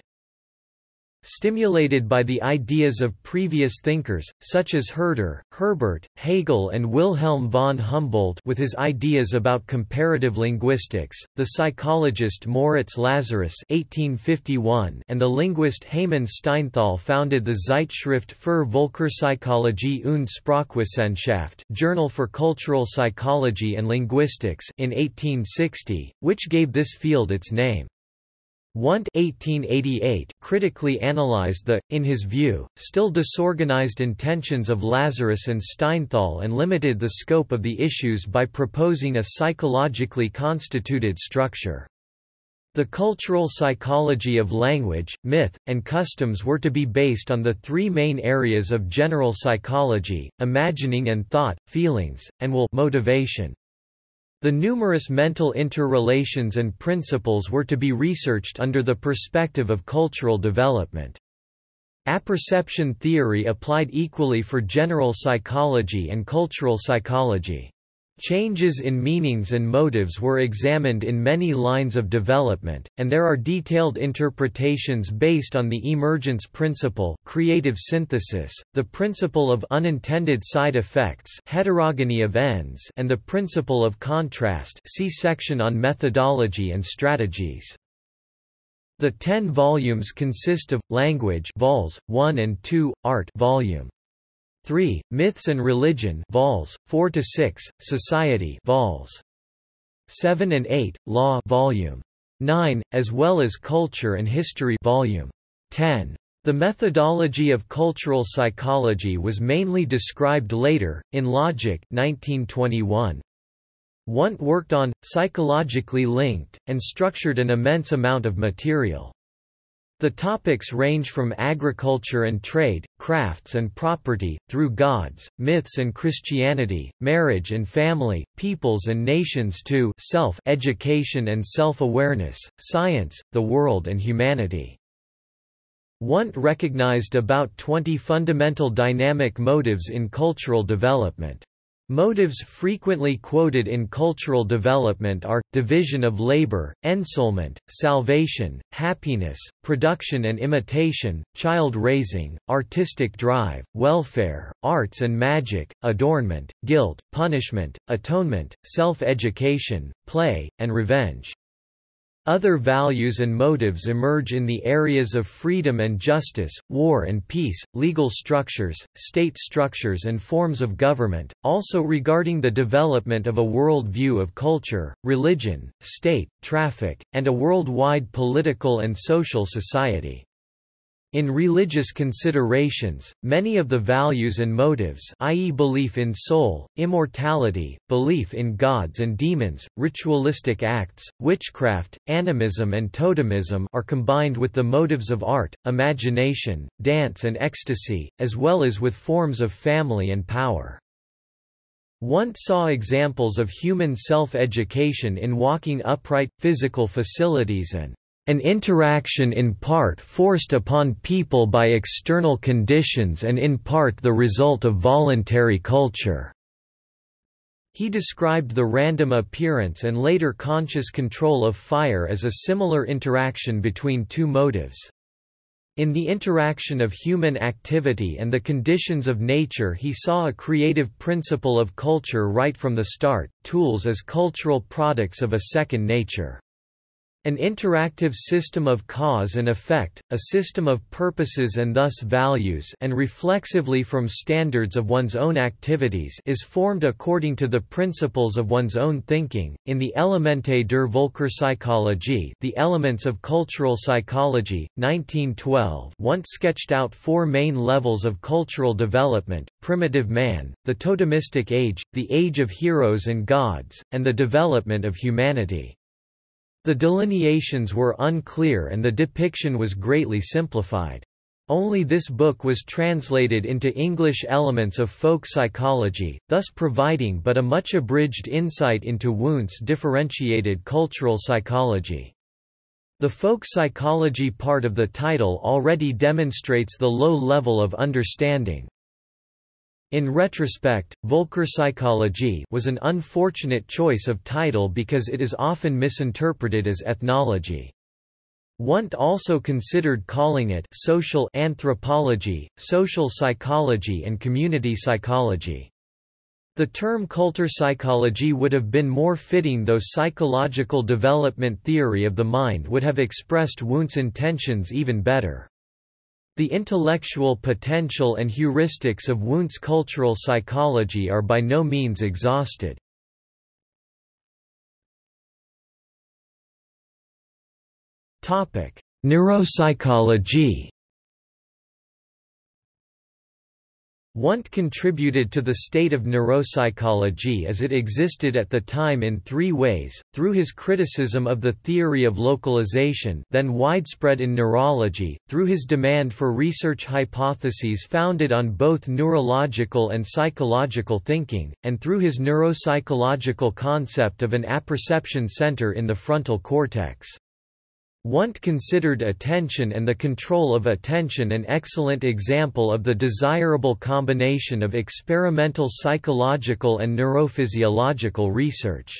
Stimulated by the ideas of previous thinkers, such as Herder, Herbart, Hegel and Wilhelm von Humboldt with his ideas about comparative linguistics, the psychologist Moritz Lazarus 1851 and the linguist Heymann Steinthal founded the Zeitschrift für Völkerpsychologie und Sprachwissenschaft Journal for Cultural Psychology and Linguistics in 1860, which gave this field its name. Wundt 1888 critically analyzed the, in his view, still disorganized intentions of Lazarus and Steinthal and limited the scope of the issues by proposing a psychologically constituted structure. The cultural psychology of language, myth, and customs were to be based on the three main areas of general psychology, imagining and thought, feelings, and will motivation. The numerous mental interrelations and principles were to be researched under the perspective of cultural development. Apperception theory applied equally for general psychology and cultural psychology. Changes in meanings and motives were examined in many lines of development, and there are detailed interpretations based on the emergence principle creative synthesis, the principle of unintended side effects heterogeny of ends and the principle of contrast see section on methodology and strategies. The ten volumes consist of, Language vols. 1 and 2, Art volume 3. Myths and Religion vols. 4 to 6, Society vols. 7 and 8, Law volume 9, as well as Culture and History volume 10. The methodology of cultural psychology was mainly described later, in Logic 1921. Wundt worked on, psychologically linked, and structured an immense amount of material. The topics range from agriculture and trade, crafts and property, through gods, myths and Christianity, marriage and family, peoples and nations to self-education and self-awareness, science, the world and humanity. Wundt recognized about 20 fundamental dynamic motives in cultural development. Motives frequently quoted in cultural development are, division of labor, ensoulment, salvation, happiness, production and imitation, child raising, artistic drive, welfare, arts and magic, adornment, guilt, punishment, atonement, self-education, play, and revenge. Other values and motives emerge in the areas of freedom and justice, war and peace, legal structures, state structures and forms of government, also regarding the development of a world view of culture, religion, state, traffic, and a worldwide political and social society. In religious considerations, many of the values and motives i.e. belief in soul, immortality, belief in gods and demons, ritualistic acts, witchcraft, animism and totemism are combined with the motives of art, imagination, dance and ecstasy, as well as with forms of family and power. Wundt saw examples of human self-education in walking upright, physical facilities and an interaction in part forced upon people by external conditions and in part the result of voluntary culture." He described the random appearance and later conscious control of fire as a similar interaction between two motives. In the interaction of human activity and the conditions of nature he saw a creative principle of culture right from the start, tools as cultural products of a second nature. An interactive system of cause and effect, a system of purposes and thus values and reflexively from standards of one's own activities is formed according to the principles of one's own thinking. In the Elemente der Völkerpsychologie The Elements of Cultural Psychology, 1912 Wundt sketched out four main levels of cultural development, primitive man, the totemistic age, the age of heroes and gods, and the development of humanity. The delineations were unclear and the depiction was greatly simplified. Only this book was translated into English elements of folk psychology, thus providing but a much abridged insight into Wundt's differentiated cultural psychology. The folk psychology part of the title already demonstrates the low level of understanding. In retrospect, Völkerpsychologie was an unfortunate choice of title because it is often misinterpreted as ethnology. Wundt also considered calling it social anthropology, social psychology and community psychology. The term Kulturpsychologie would have been more fitting though psychological development theory of the mind would have expressed Wundt's intentions even better. The intellectual potential and heuristics of Wundt's cultural psychology are by no means exhausted. Neuropsychology Wundt contributed to the state of neuropsychology as it existed at the time in three ways, through his criticism of the theory of localization then widespread in neurology, through his demand for research hypotheses founded on both neurological and psychological thinking, and through his neuropsychological concept of an apperception center in the frontal cortex. Wundt considered attention and the control of attention an excellent example of the desirable combination of experimental psychological and neurophysiological research.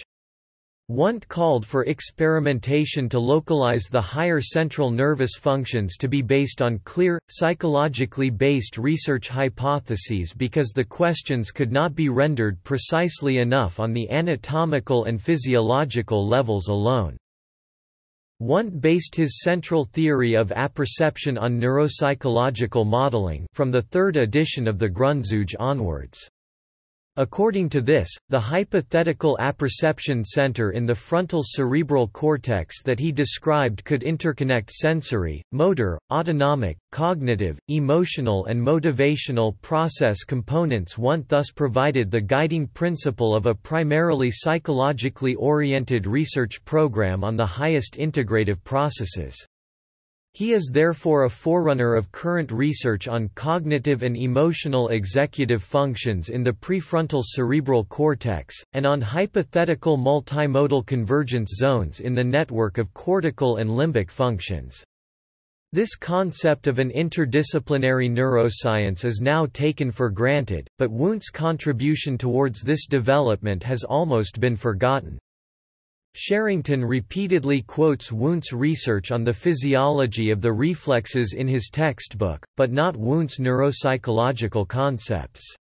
Wundt called for experimentation to localize the higher central nervous functions to be based on clear, psychologically based research hypotheses because the questions could not be rendered precisely enough on the anatomical and physiological levels alone. Wundt based his central theory of apperception on neuropsychological modeling from the third edition of the Grundzüge onwards. According to this, the hypothetical apperception center in the frontal cerebral cortex that he described could interconnect sensory, motor, autonomic, cognitive, emotional and motivational process components Wundt thus provided the guiding principle of a primarily psychologically oriented research program on the highest integrative processes. He is therefore a forerunner of current research on cognitive and emotional executive functions in the prefrontal cerebral cortex, and on hypothetical multimodal convergence zones in the network of cortical and limbic functions. This concept of an interdisciplinary neuroscience is now taken for granted, but Wundt's contribution towards this development has almost been forgotten. Sherrington repeatedly quotes Wundt's research on the physiology of the reflexes in his textbook, but not Wundt's neuropsychological concepts.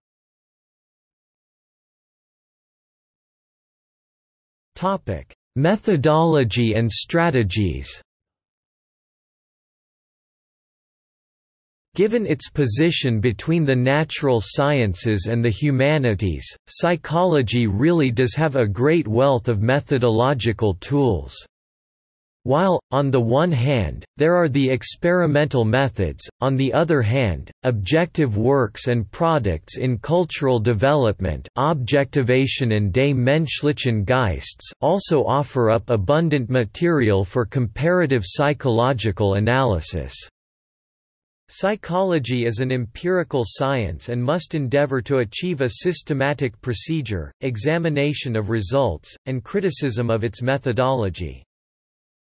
Methodology and strategies Given its position between the natural sciences and the humanities, psychology really does have a great wealth of methodological tools. While, on the one hand, there are the experimental methods, on the other hand, objective works and products in cultural development objectivation and des menschlichen Geists also offer up abundant material for comparative psychological analysis. Psychology is an empirical science and must endeavor to achieve a systematic procedure, examination of results, and criticism of its methodology.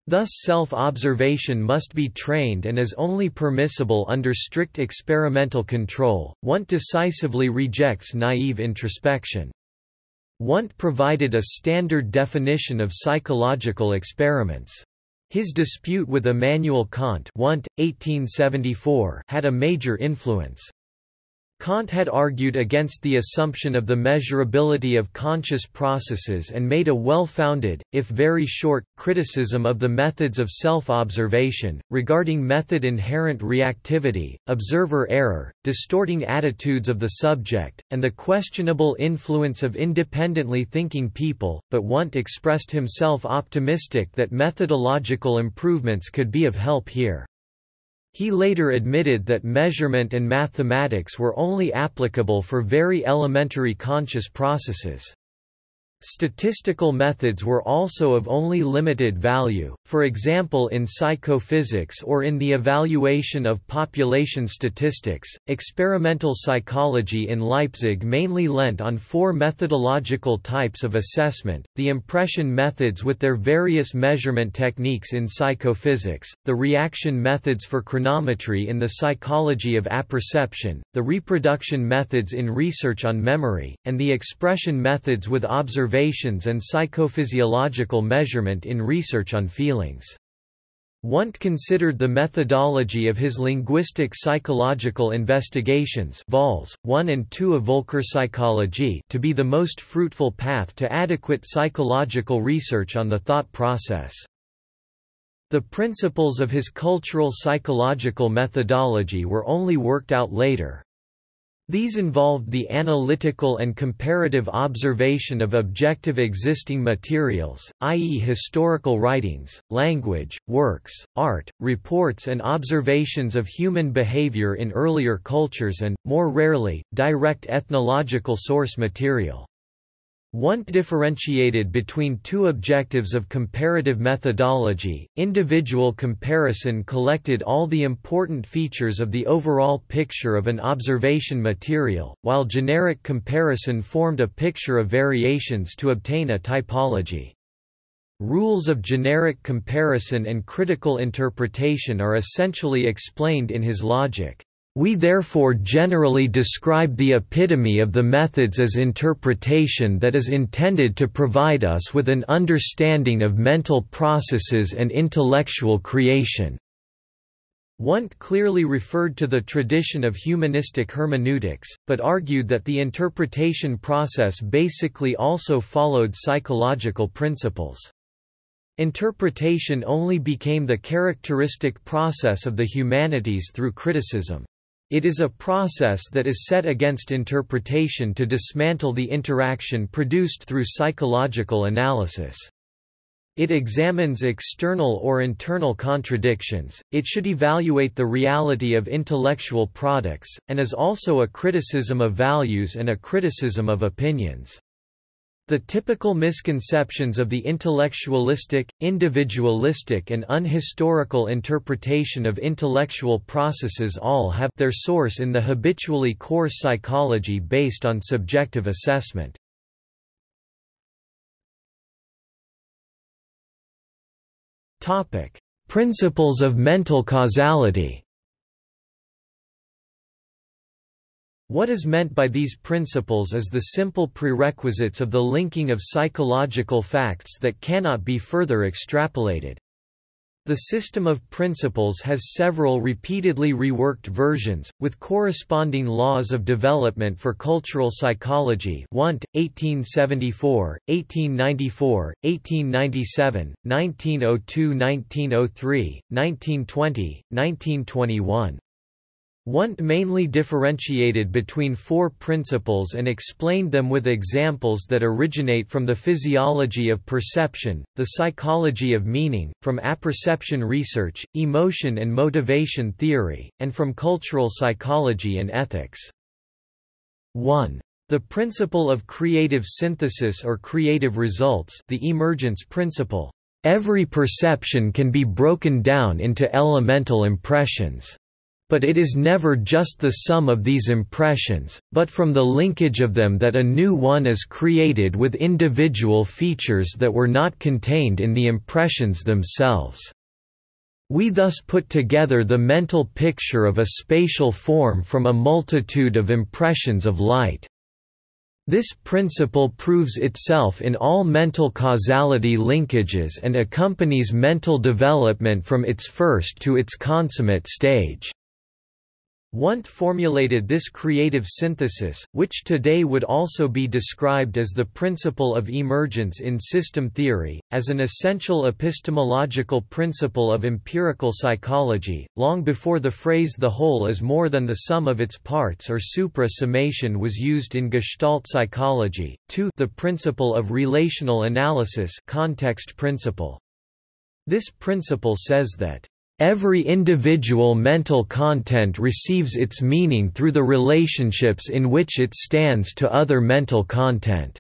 Thus self-observation must be trained and is only permissible under strict experimental control. Wundt decisively rejects naive introspection. Wundt provided a standard definition of psychological experiments. His dispute with Immanuel Kant 1874 had a major influence. Kant had argued against the assumption of the measurability of conscious processes and made a well-founded, if very short, criticism of the methods of self-observation, regarding method inherent reactivity, observer error, distorting attitudes of the subject, and the questionable influence of independently thinking people, but Wundt expressed himself optimistic that methodological improvements could be of help here. He later admitted that measurement and mathematics were only applicable for very elementary conscious processes. Statistical methods were also of only limited value, for example in psychophysics or in the evaluation of population statistics. Experimental psychology in Leipzig mainly lent on four methodological types of assessment the impression methods with their various measurement techniques in psychophysics, the reaction methods for chronometry in the psychology of apperception, the reproduction methods in research on memory, and the expression methods with observation observations and psychophysiological measurement in research on feelings. Wundt considered the methodology of his linguistic psychological investigations vols. 1 and 2 of Völkerpsychologie to be the most fruitful path to adequate psychological research on the thought process. The principles of his cultural psychological methodology were only worked out later. These involved the analytical and comparative observation of objective existing materials, i.e. historical writings, language, works, art, reports and observations of human behavior in earlier cultures and, more rarely, direct ethnological source material. Wundt differentiated between two objectives of comparative methodology. Individual comparison collected all the important features of the overall picture of an observation material, while generic comparison formed a picture of variations to obtain a typology. Rules of generic comparison and critical interpretation are essentially explained in his logic. We therefore generally describe the epitome of the methods as interpretation that is intended to provide us with an understanding of mental processes and intellectual creation. Wundt clearly referred to the tradition of humanistic hermeneutics, but argued that the interpretation process basically also followed psychological principles. Interpretation only became the characteristic process of the humanities through criticism. It is a process that is set against interpretation to dismantle the interaction produced through psychological analysis. It examines external or internal contradictions, it should evaluate the reality of intellectual products, and is also a criticism of values and a criticism of opinions. The typical misconceptions of the intellectualistic, individualistic and unhistorical interpretation of intellectual processes all have their source in the habitually coarse psychology based on subjective assessment. Principles of mental causality What is meant by these principles is the simple prerequisites of the linking of psychological facts that cannot be further extrapolated. The system of principles has several repeatedly reworked versions, with corresponding laws of development for cultural psychology Wundt, 1874, 1894, 1897, 1902–1903, 1920, 1921. Wundt mainly differentiated between four principles and explained them with examples that originate from the physiology of perception, the psychology of meaning, from apperception research, emotion and motivation theory, and from cultural psychology and ethics. 1. The principle of creative synthesis or creative results the emergence principle. Every perception can be broken down into elemental impressions. But it is never just the sum of these impressions, but from the linkage of them that a new one is created with individual features that were not contained in the impressions themselves. We thus put together the mental picture of a spatial form from a multitude of impressions of light. This principle proves itself in all mental causality linkages and accompanies mental development from its first to its consummate stage. Wundt formulated this creative synthesis, which today would also be described as the principle of emergence in system theory, as an essential epistemological principle of empirical psychology, long before the phrase the whole is more than the sum of its parts or supra-summation was used in Gestalt psychology. 2 The principle of relational analysis context principle. This principle says that Every individual mental content receives its meaning through the relationships in which it stands to other mental content.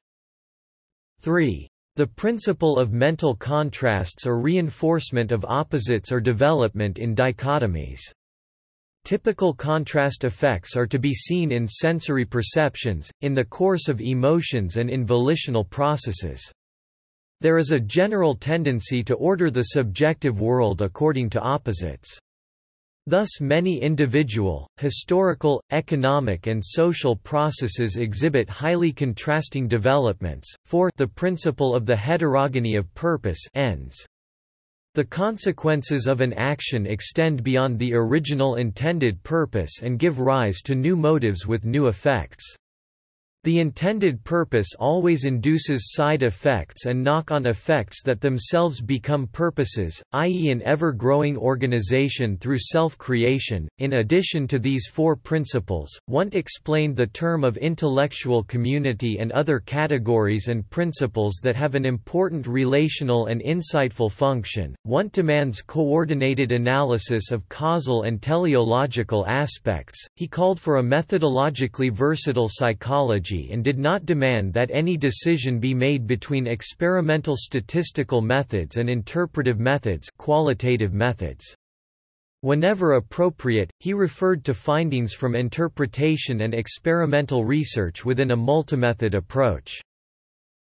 3. The principle of mental contrasts or reinforcement of opposites or development in dichotomies. Typical contrast effects are to be seen in sensory perceptions, in the course of emotions and in volitional processes. There is a general tendency to order the subjective world according to opposites. Thus many individual, historical, economic and social processes exhibit highly contrasting developments. for The principle of the heterogeny of purpose ends. The consequences of an action extend beyond the original intended purpose and give rise to new motives with new effects. The intended purpose always induces side effects and knock-on effects that themselves become purposes, i.e. an ever-growing organization through self-creation. In addition to these four principles, Wundt explained the term of intellectual community and other categories and principles that have an important relational and insightful function. Wundt demands coordinated analysis of causal and teleological aspects. He called for a methodologically versatile psychology and did not demand that any decision be made between experimental statistical methods and interpretive methods, qualitative methods. Whenever appropriate, he referred to findings from interpretation and experimental research within a multimethod approach.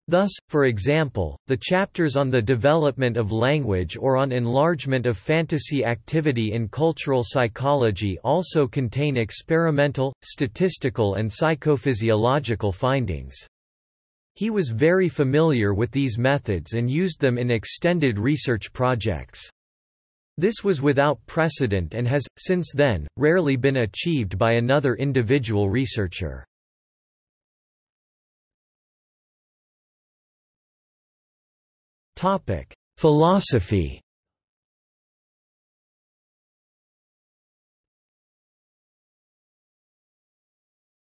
Thus, for example, the chapters on the development of language or on enlargement of fantasy activity in cultural psychology also contain experimental, statistical and psychophysiological findings. He was very familiar with these methods and used them in extended research projects. This was without precedent and has, since then, rarely been achieved by another individual researcher. Topic: Philosophy.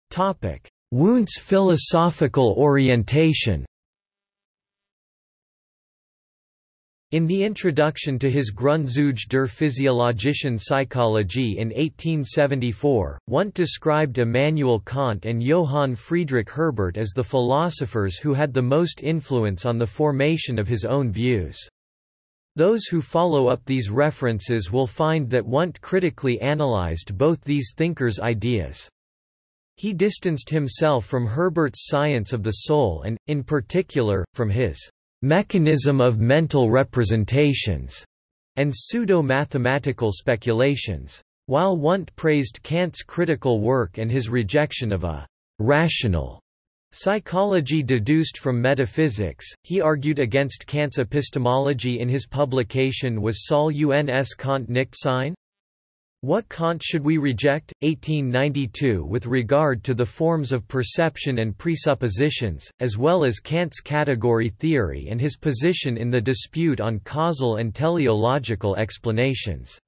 Topic: Wundt's philosophical orientation In the introduction to his Grundzüge der physiologischen Psychologie in 1874, Wundt described Immanuel Kant and Johann Friedrich Herbart as the philosophers who had the most influence on the formation of his own views. Those who follow up these references will find that Wundt critically analyzed both these thinkers' ideas. He distanced himself from Herbart's science of the soul and, in particular, from his mechanism of mental representations, and pseudo-mathematical speculations. While Wundt praised Kant's critical work and his rejection of a rational psychology deduced from metaphysics, he argued against Kant's epistemology in his publication Was Soll uns Kant nicht sein? What Kant should we reject? 1892 with regard to the forms of perception and presuppositions, as well as Kant's category theory and his position in the dispute on causal and teleological explanations.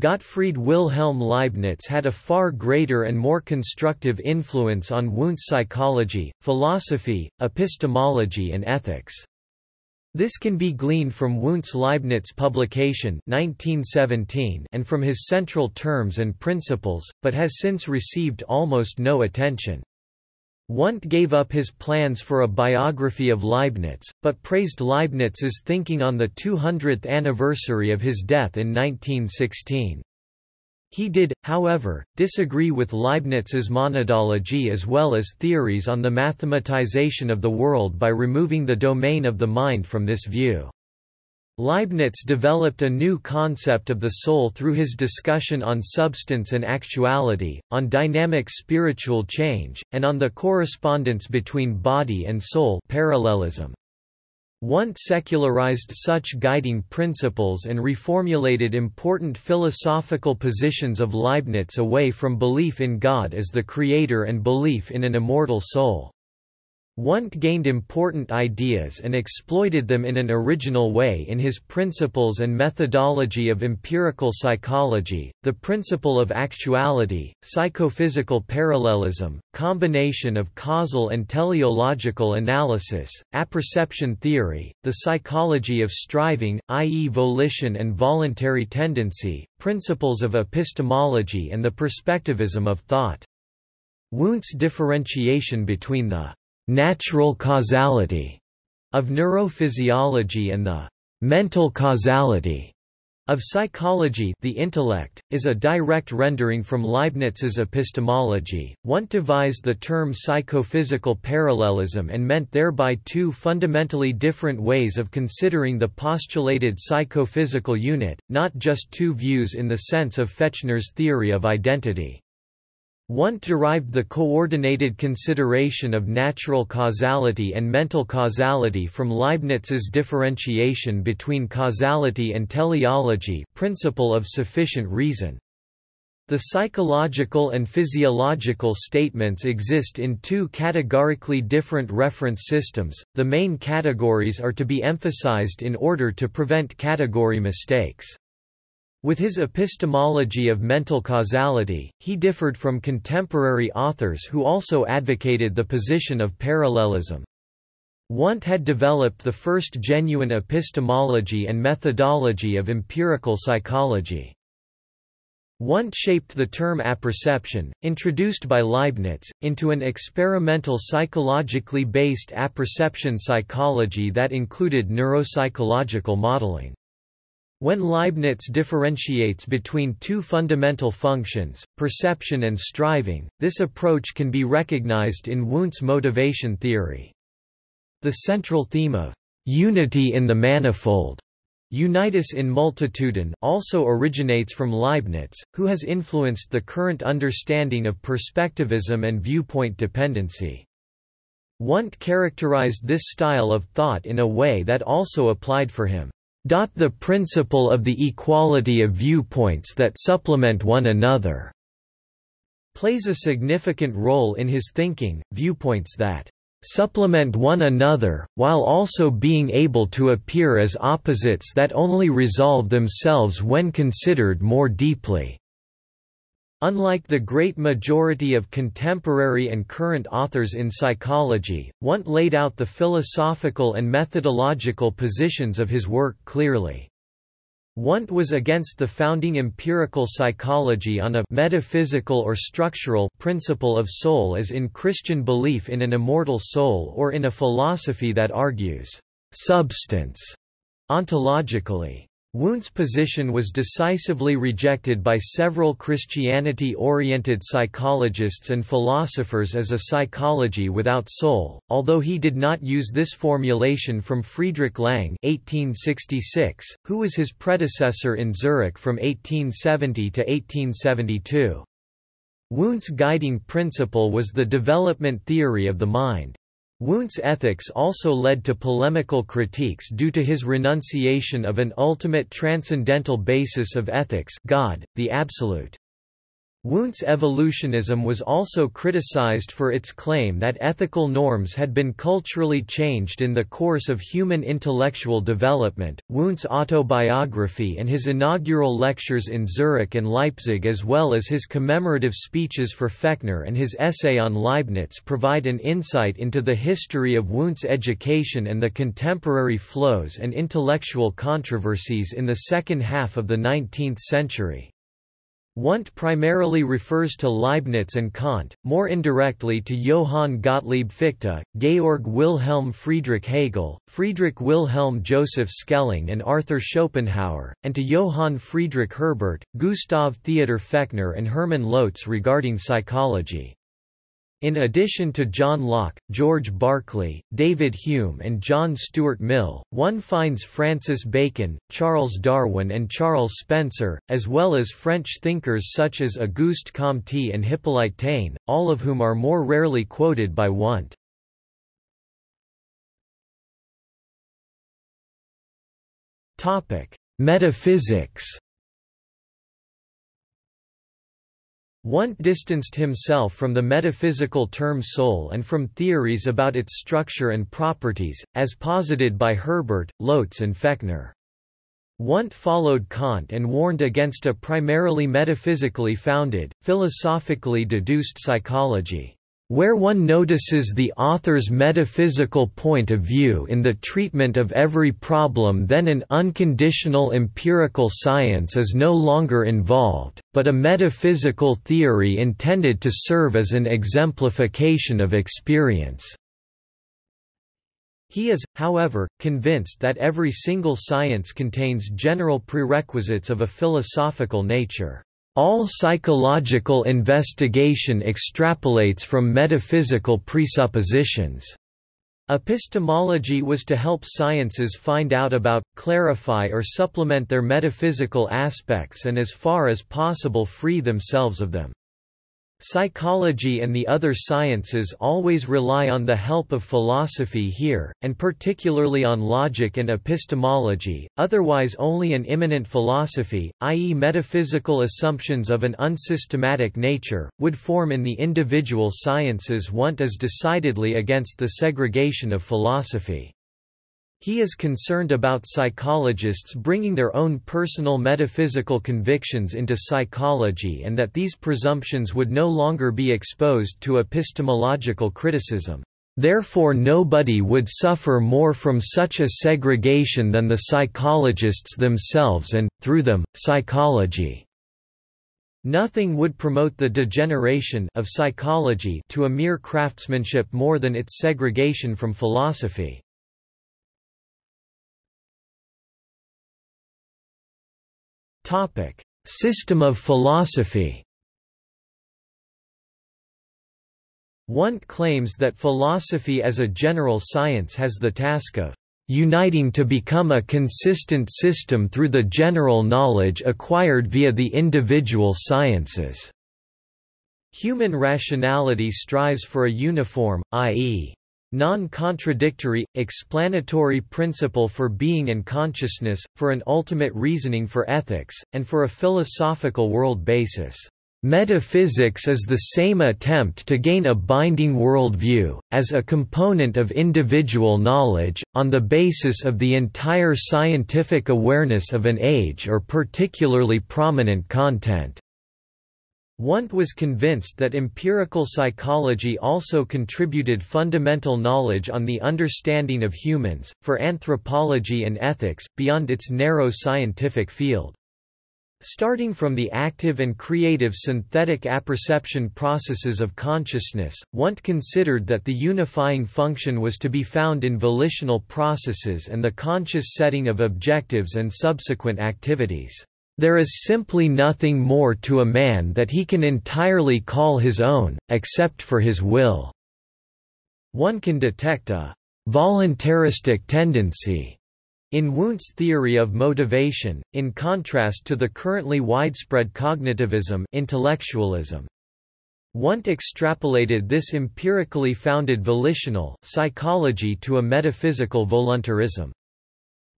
Gottfried Wilhelm Leibniz had a far greater and more constructive influence on Wundt's psychology, philosophy, epistemology and ethics. This can be gleaned from Wundt's Leibniz publication 1917 and from his central terms and principles, but has since received almost no attention. Wundt gave up his plans for a biography of Leibniz, but praised Leibniz's thinking on the 200th anniversary of his death in 1916. He did, however, disagree with Leibniz's monadology as well as theories on the mathematization of the world by removing the domain of the mind from this view. Leibniz developed a new concept of the soul through his discussion on substance and actuality, on dynamic spiritual change, and on the correspondence between body and soul parallelism. Wundt secularized such guiding principles and reformulated important philosophical positions of Leibniz away from belief in God as the creator and belief in an immortal soul. Wundt gained important ideas and exploited them in an original way in his Principles and Methodology of Empirical Psychology, the principle of actuality, psychophysical parallelism, combination of causal and teleological analysis, apperception theory, the psychology of striving, i.e. volition and voluntary tendency, principles of epistemology and the perspectivism of thought. Wundt's differentiation between the natural causality of neurophysiology and the mental causality of psychology the intellect, is a direct rendering from Leibniz's epistemology. Wundt devised the term psychophysical parallelism and meant thereby two fundamentally different ways of considering the postulated psychophysical unit, not just two views in the sense of Fechner's theory of identity. Wundt derived the coordinated consideration of natural causality and mental causality from Leibniz's differentiation between causality and teleology principle of sufficient reason. The psychological and physiological statements exist in two categorically different reference systems, the main categories are to be emphasized in order to prevent category mistakes. With his epistemology of mental causality, he differed from contemporary authors who also advocated the position of parallelism. Wundt had developed the first genuine epistemology and methodology of empirical psychology. Wundt shaped the term apperception, introduced by Leibniz, into an experimental psychologically based apperception psychology that included neuropsychological modeling. When Leibniz differentiates between two fundamental functions, perception and striving, this approach can be recognized in Wundt's motivation theory. The central theme of unity in the manifold Unitas in multitudine also originates from Leibniz, who has influenced the current understanding of perspectivism and viewpoint dependency. Wundt characterized this style of thought in a way that also applied for him. The principle of the equality of viewpoints that supplement one another plays a significant role in his thinking, viewpoints that supplement one another, while also being able to appear as opposites that only resolve themselves when considered more deeply." Unlike the great majority of contemporary and current authors in psychology, Wundt laid out the philosophical and methodological positions of his work clearly. Wundt was against the founding empirical psychology on a metaphysical or structural principle of soul as in Christian belief in an immortal soul or in a philosophy that argues substance ontologically. Wundt's position was decisively rejected by several Christianity-oriented psychologists and philosophers as a psychology without soul, although he did not use this formulation from Friedrich Lange 1866, who was his predecessor in Zurich from 1870 to 1872. Wundt's guiding principle was the development theory of the mind. Wundt's ethics also led to polemical critiques due to his renunciation of an ultimate transcendental basis of ethics God, the Absolute. Wundt's evolutionism was also criticized for its claim that ethical norms had been culturally changed in the course of human intellectual development. Wundt's autobiography and his inaugural lectures in Zurich and Leipzig, as well as his commemorative speeches for Fechner and his essay on Leibniz, provide an insight into the history of Wundt's education and the contemporary flows and intellectual controversies in the second half of the 19th century. Wundt primarily refers to Leibniz and Kant, more indirectly to Johann Gottlieb Fichte, Georg Wilhelm Friedrich Hegel, Friedrich Wilhelm Joseph Schelling and Arthur Schopenhauer, and to Johann Friedrich Herbart, Gustav Theodor Fechner and Hermann Lotze regarding psychology. In addition to John Locke, George Berkeley, David Hume and John Stuart Mill, one finds Francis Bacon, Charles Darwin and Charles Spencer, as well as French thinkers such as Auguste Comte and Hippolyte Taine, all of whom are more rarely quoted by Wundt. Metaphysics Wundt distanced himself from the metaphysical term soul and from theories about its structure and properties, as posited by Herbart, Lotze and Fechner. Wundt followed Kant and warned against a primarily metaphysically founded, philosophically deduced psychology where one notices the author's metaphysical point of view in the treatment of every problem then an unconditional empirical science is no longer involved, but a metaphysical theory intended to serve as an exemplification of experience. He is, however, convinced that every single science contains general prerequisites of a philosophical nature. All psychological investigation extrapolates from metaphysical presuppositions. Epistemology was to help sciences find out about, clarify or supplement their metaphysical aspects and as far as possible free themselves of them. Psychology and the other sciences always rely on the help of philosophy here, and particularly on logic and epistemology, otherwise only an immanent philosophy, i.e. metaphysical assumptions of an unsystematic nature, would form in the individual sciences Wundt is decidedly against the segregation of philosophy. He is concerned about psychologists bringing their own personal metaphysical convictions into psychology and that these presumptions would no longer be exposed to epistemological criticism. Therefore nobody would suffer more from such a segregation than the psychologists themselves and, through them, psychology. Nothing would promote the degeneration of psychology to a mere craftsmanship more than its segregation from philosophy. Topic: System of philosophy. Wundt claims that philosophy as a general science has the task of uniting to become a consistent system through the general knowledge acquired via the individual sciences. Human rationality strives for a uniform, i.e non-contradictory, explanatory principle for being and consciousness, for an ultimate reasoning for ethics, and for a philosophical world basis. Metaphysics is the same attempt to gain a binding worldview, as a component of individual knowledge, on the basis of the entire scientific awareness of an age or particularly prominent content. Wundt was convinced that empirical psychology also contributed fundamental knowledge on the understanding of humans, for anthropology and ethics, beyond its narrow scientific field. Starting from the active and creative synthetic apperception processes of consciousness, Wundt considered that the unifying function was to be found in volitional processes and the conscious setting of objectives and subsequent activities. There is simply nothing more to a man that he can entirely call his own, except for his will. One can detect a voluntaristic tendency in Wundt's theory of motivation, in contrast to the currently widespread cognitivism intellectualism. Wundt extrapolated this empirically founded volitional psychology to a metaphysical voluntarism.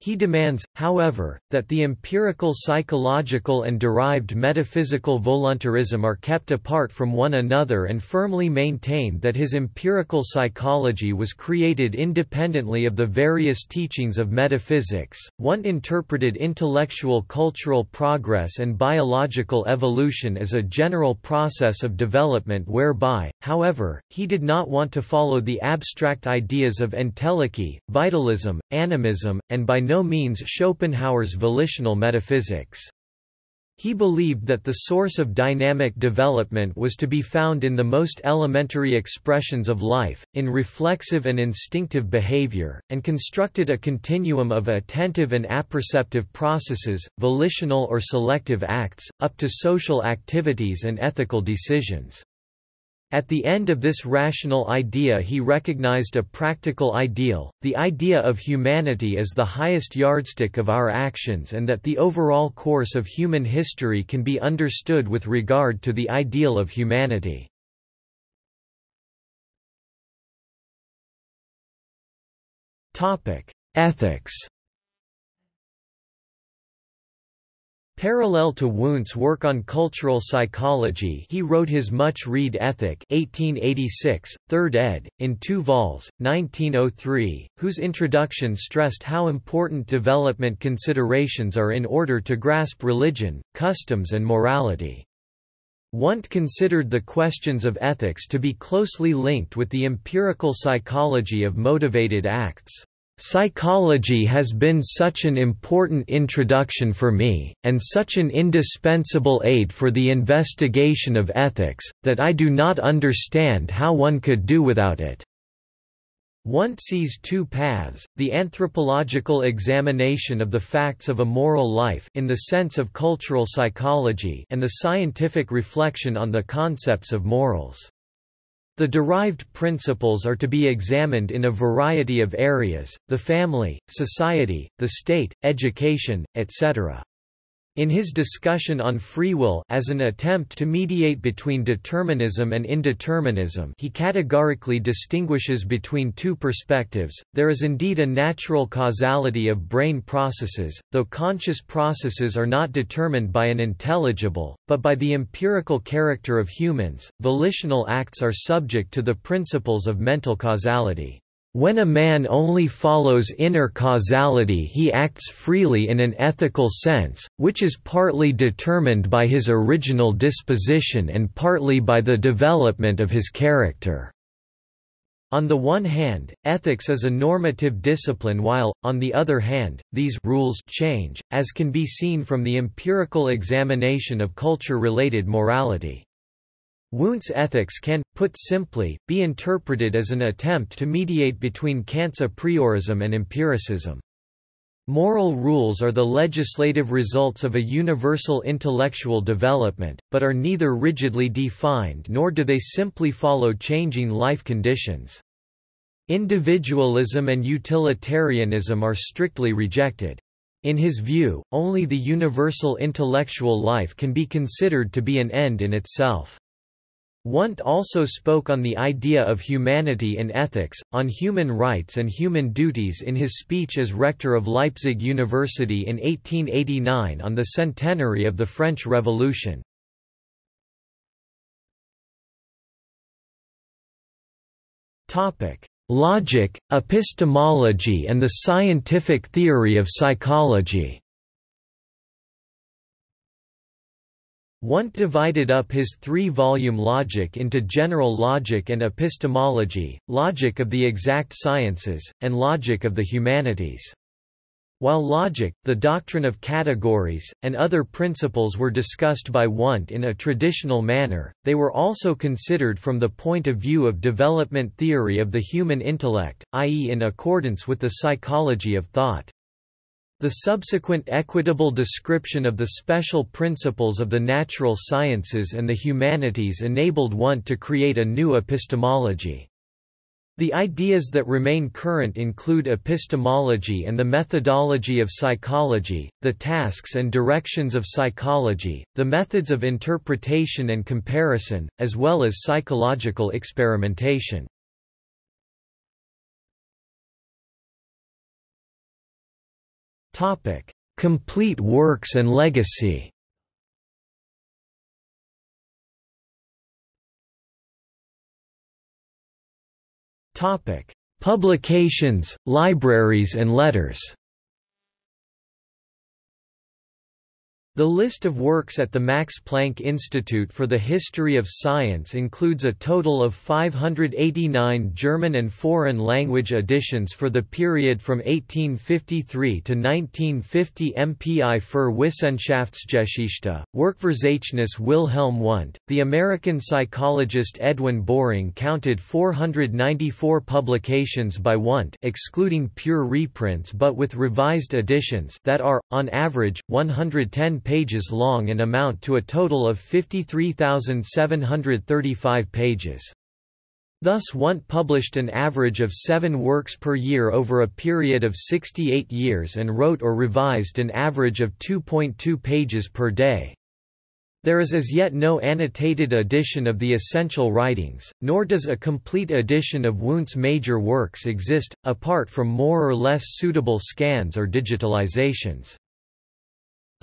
He demands, however, that the empirical psychological and derived metaphysical voluntarism are kept apart from one another and firmly maintained that his empirical psychology was created independently of the various teachings of metaphysics. Wundt interpreted intellectual cultural progress and biological evolution as a general process of development whereby, however, he did not want to follow the abstract ideas of entelechy, vitalism, animism, and by no no means Schopenhauer's volitional metaphysics. He believed that the source of dynamic development was to be found in the most elementary expressions of life, in reflexive and instinctive behavior, and constructed a continuum of attentive and apperceptive processes, volitional or selective acts, up to social activities and ethical decisions. At the end of this rational idea he recognized a practical ideal, the idea of humanity as the highest yardstick of our actions and that the overall course of human history can be understood with regard to the ideal of humanity. Ethics Parallel to Wundt's work on cultural psychology he wrote his much-read Ethic 1886, 3rd ed., in two vols, 1903, whose introduction stressed how important development considerations are in order to grasp religion, customs and morality. Wundt considered the questions of ethics to be closely linked with the empirical psychology of motivated acts. Psychology has been such an important introduction for me, and such an indispensable aid for the investigation of ethics, that I do not understand how one could do without it. One sees two paths, the anthropological examination of the facts of a moral life in the sense of cultural psychology and the scientific reflection on the concepts of morals. The derived principles are to be examined in a variety of areas, the family, society, the state, education, etc. In his discussion on free will as an attempt to mediate between determinism and indeterminism he categorically distinguishes between two perspectives, there is indeed a natural causality of brain processes, though conscious processes are not determined by an intelligible, but by the empirical character of humans, volitional acts are subject to the principles of mental causality. When a man only follows inner causality he acts freely in an ethical sense, which is partly determined by his original disposition and partly by the development of his character. On the one hand, ethics is a normative discipline while, on the other hand, these rules change, as can be seen from the empirical examination of culture-related morality. Wundt's ethics can, put simply, be interpreted as an attempt to mediate between Kant's a priorism and empiricism. Moral rules are the legislative results of a universal intellectual development, but are neither rigidly defined nor do they simply follow changing life conditions. Individualism and utilitarianism are strictly rejected. In his view, only the universal intellectual life can be considered to be an end in itself. Wundt also spoke on the idea of humanity and ethics, on human rights and human duties in his speech as rector of Leipzig University in 1889 on the centenary of the French Revolution. Logic, epistemology and the scientific theory of psychology Wundt divided up his three-volume Logic into General Logic and Epistemology, Logic of the Exact Sciences, and Logic of the Humanities. While logic, the doctrine of categories, and other principles were discussed by Wundt in a traditional manner, they were also considered from the point of view of development theory of the human intellect, i.e. in accordance with the psychology of thought. The subsequent equitable description of the special principles of the natural sciences and the humanities enabled Wundt to create a new epistemology. The ideas that remain current include epistemology and the methodology of psychology, the tasks and directions of psychology, the methods of interpretation and comparison, as well as psychological experimentation. Topic: Complete works and legacy. Topic: Publications, libraries and letters. The list of works at the Max Planck Institute for the History of Science includes a total of 589 German and foreign language editions for the period from 1853 to 1950 MPI für Wissenschaftsgeschichte, Werkverzeichnis Wilhelm Wundt. The American psychologist Edwin Boring counted 494 publications by Wundt excluding pure reprints but with revised editions that are, on average, 110 pages long and amount to a total of 53,735 pages. Thus Wundt published an average of seven works per year over a period of 68 years and wrote or revised an average of 2.2 pages per day. There is as yet no annotated edition of the essential writings, nor does a complete edition of Wundt's major works exist, apart from more or less suitable scans or digitalizations.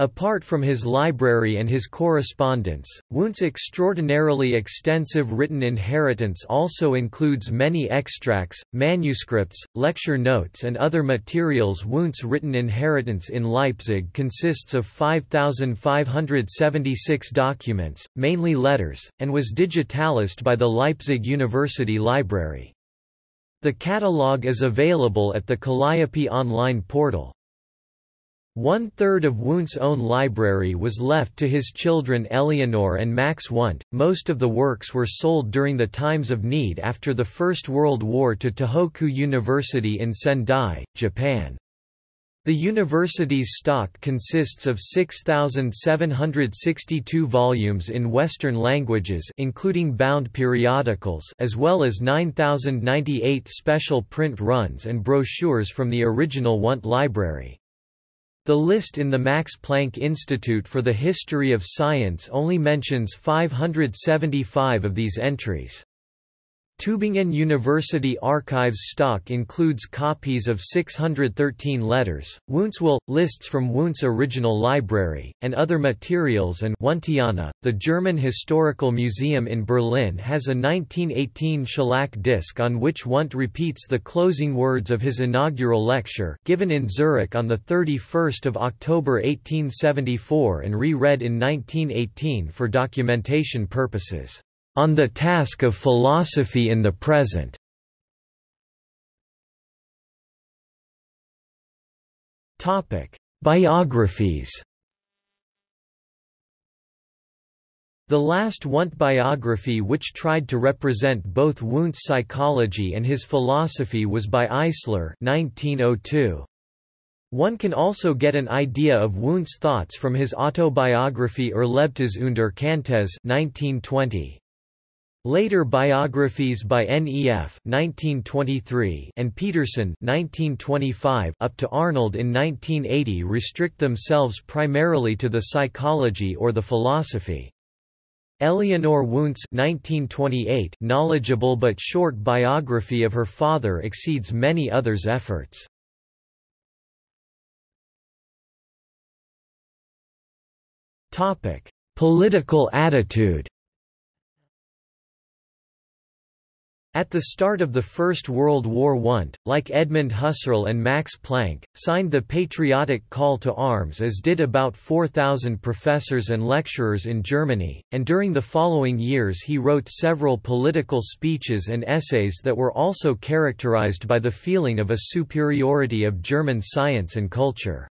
Apart from his library and his correspondence, Wundt's extraordinarily extensive written inheritance also includes many extracts, manuscripts, lecture notes and other materials Wundt's written inheritance in Leipzig consists of 5,576 documents, mainly letters, and was digitalized by the Leipzig University Library. The catalogue is available at the Kalliope online portal. One-third of Wundt's own library was left to his children Eleanor and Max Wundt. Most of the works were sold during the times of need after the First World War to Tohoku University in Sendai, Japan. The university's stock consists of 6,762 volumes in Western languages including bound periodicals as well as 9,098 special print runs and brochures from the original Wundt library. The list in the Max Planck Institute for the History of Science only mentions 575 of these entries. Tübingen University Archives stock includes copies of 613 letters, Wundt's will, lists from Wundt's original library, and other materials and Wundtiana. The German Historical Museum in Berlin has a 1918 shellac disc on which Wundt repeats the closing words of his inaugural lecture given in Zurich on 31 October 1874 and re-read in 1918 for documentation purposes. On the Task of Philosophy in the Present. Biographies. The last Wundt biography which tried to represent both Wundt's psychology and his philosophy was by Eisler 1902. One can also get an idea of Wundt's thoughts from his autobiography Erlebtes und Erkenntnisse 1920. Later biographies by N.E.F. 1923 and Peterson 1925 up to Arnold in 1980 restrict themselves primarily to the psychology or the philosophy. Eleanor Wundt's 1928 knowledgeable but short biography of her father exceeds many others' efforts. Political attitude At the start of the First World War Wundt, like Edmund Husserl and Max Planck, signed the patriotic call to arms as did about 4,000 professors and lecturers in Germany, and during the following years he wrote several political speeches and essays that were also characterized by the feeling of a superiority of German science and culture.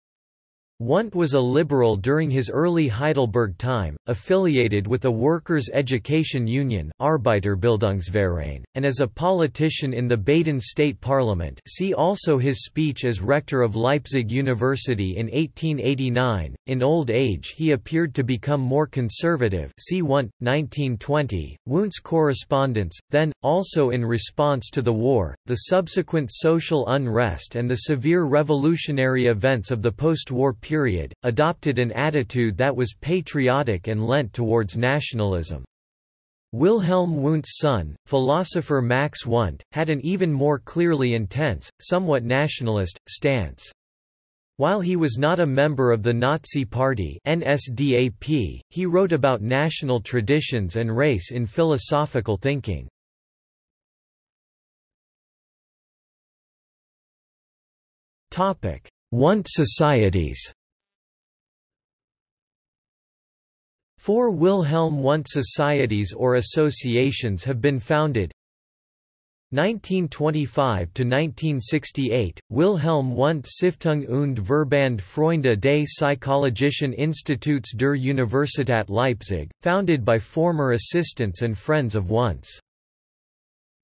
Wundt was a liberal during his early Heidelberg time, affiliated with a workers' education union Arbeiterbildungsverein, and as a politician in the Baden state parliament see also his speech as rector of Leipzig University in 1889. In old age he appeared to become more conservative see Wundt, 1920. Wundt's correspondence, then, also in response to the war, the subsequent social unrest and the severe revolutionary events of the post-war period, adopted an attitude that was patriotic and lent towards nationalism. Wilhelm Wundt's son, philosopher Max Wundt, had an even more clearly intense, somewhat nationalist, stance. While he was not a member of the Nazi Party NSDAP, he wrote about national traditions and race in philosophical thinking. Wundt societies. Four Wilhelm Wundt societies or associations have been founded. 1925–1968, Wilhelm Wundt Stiftung und Verband Freunde des Psychologischen Instituts der Universität Leipzig, founded by former assistants and friends of Wundt's.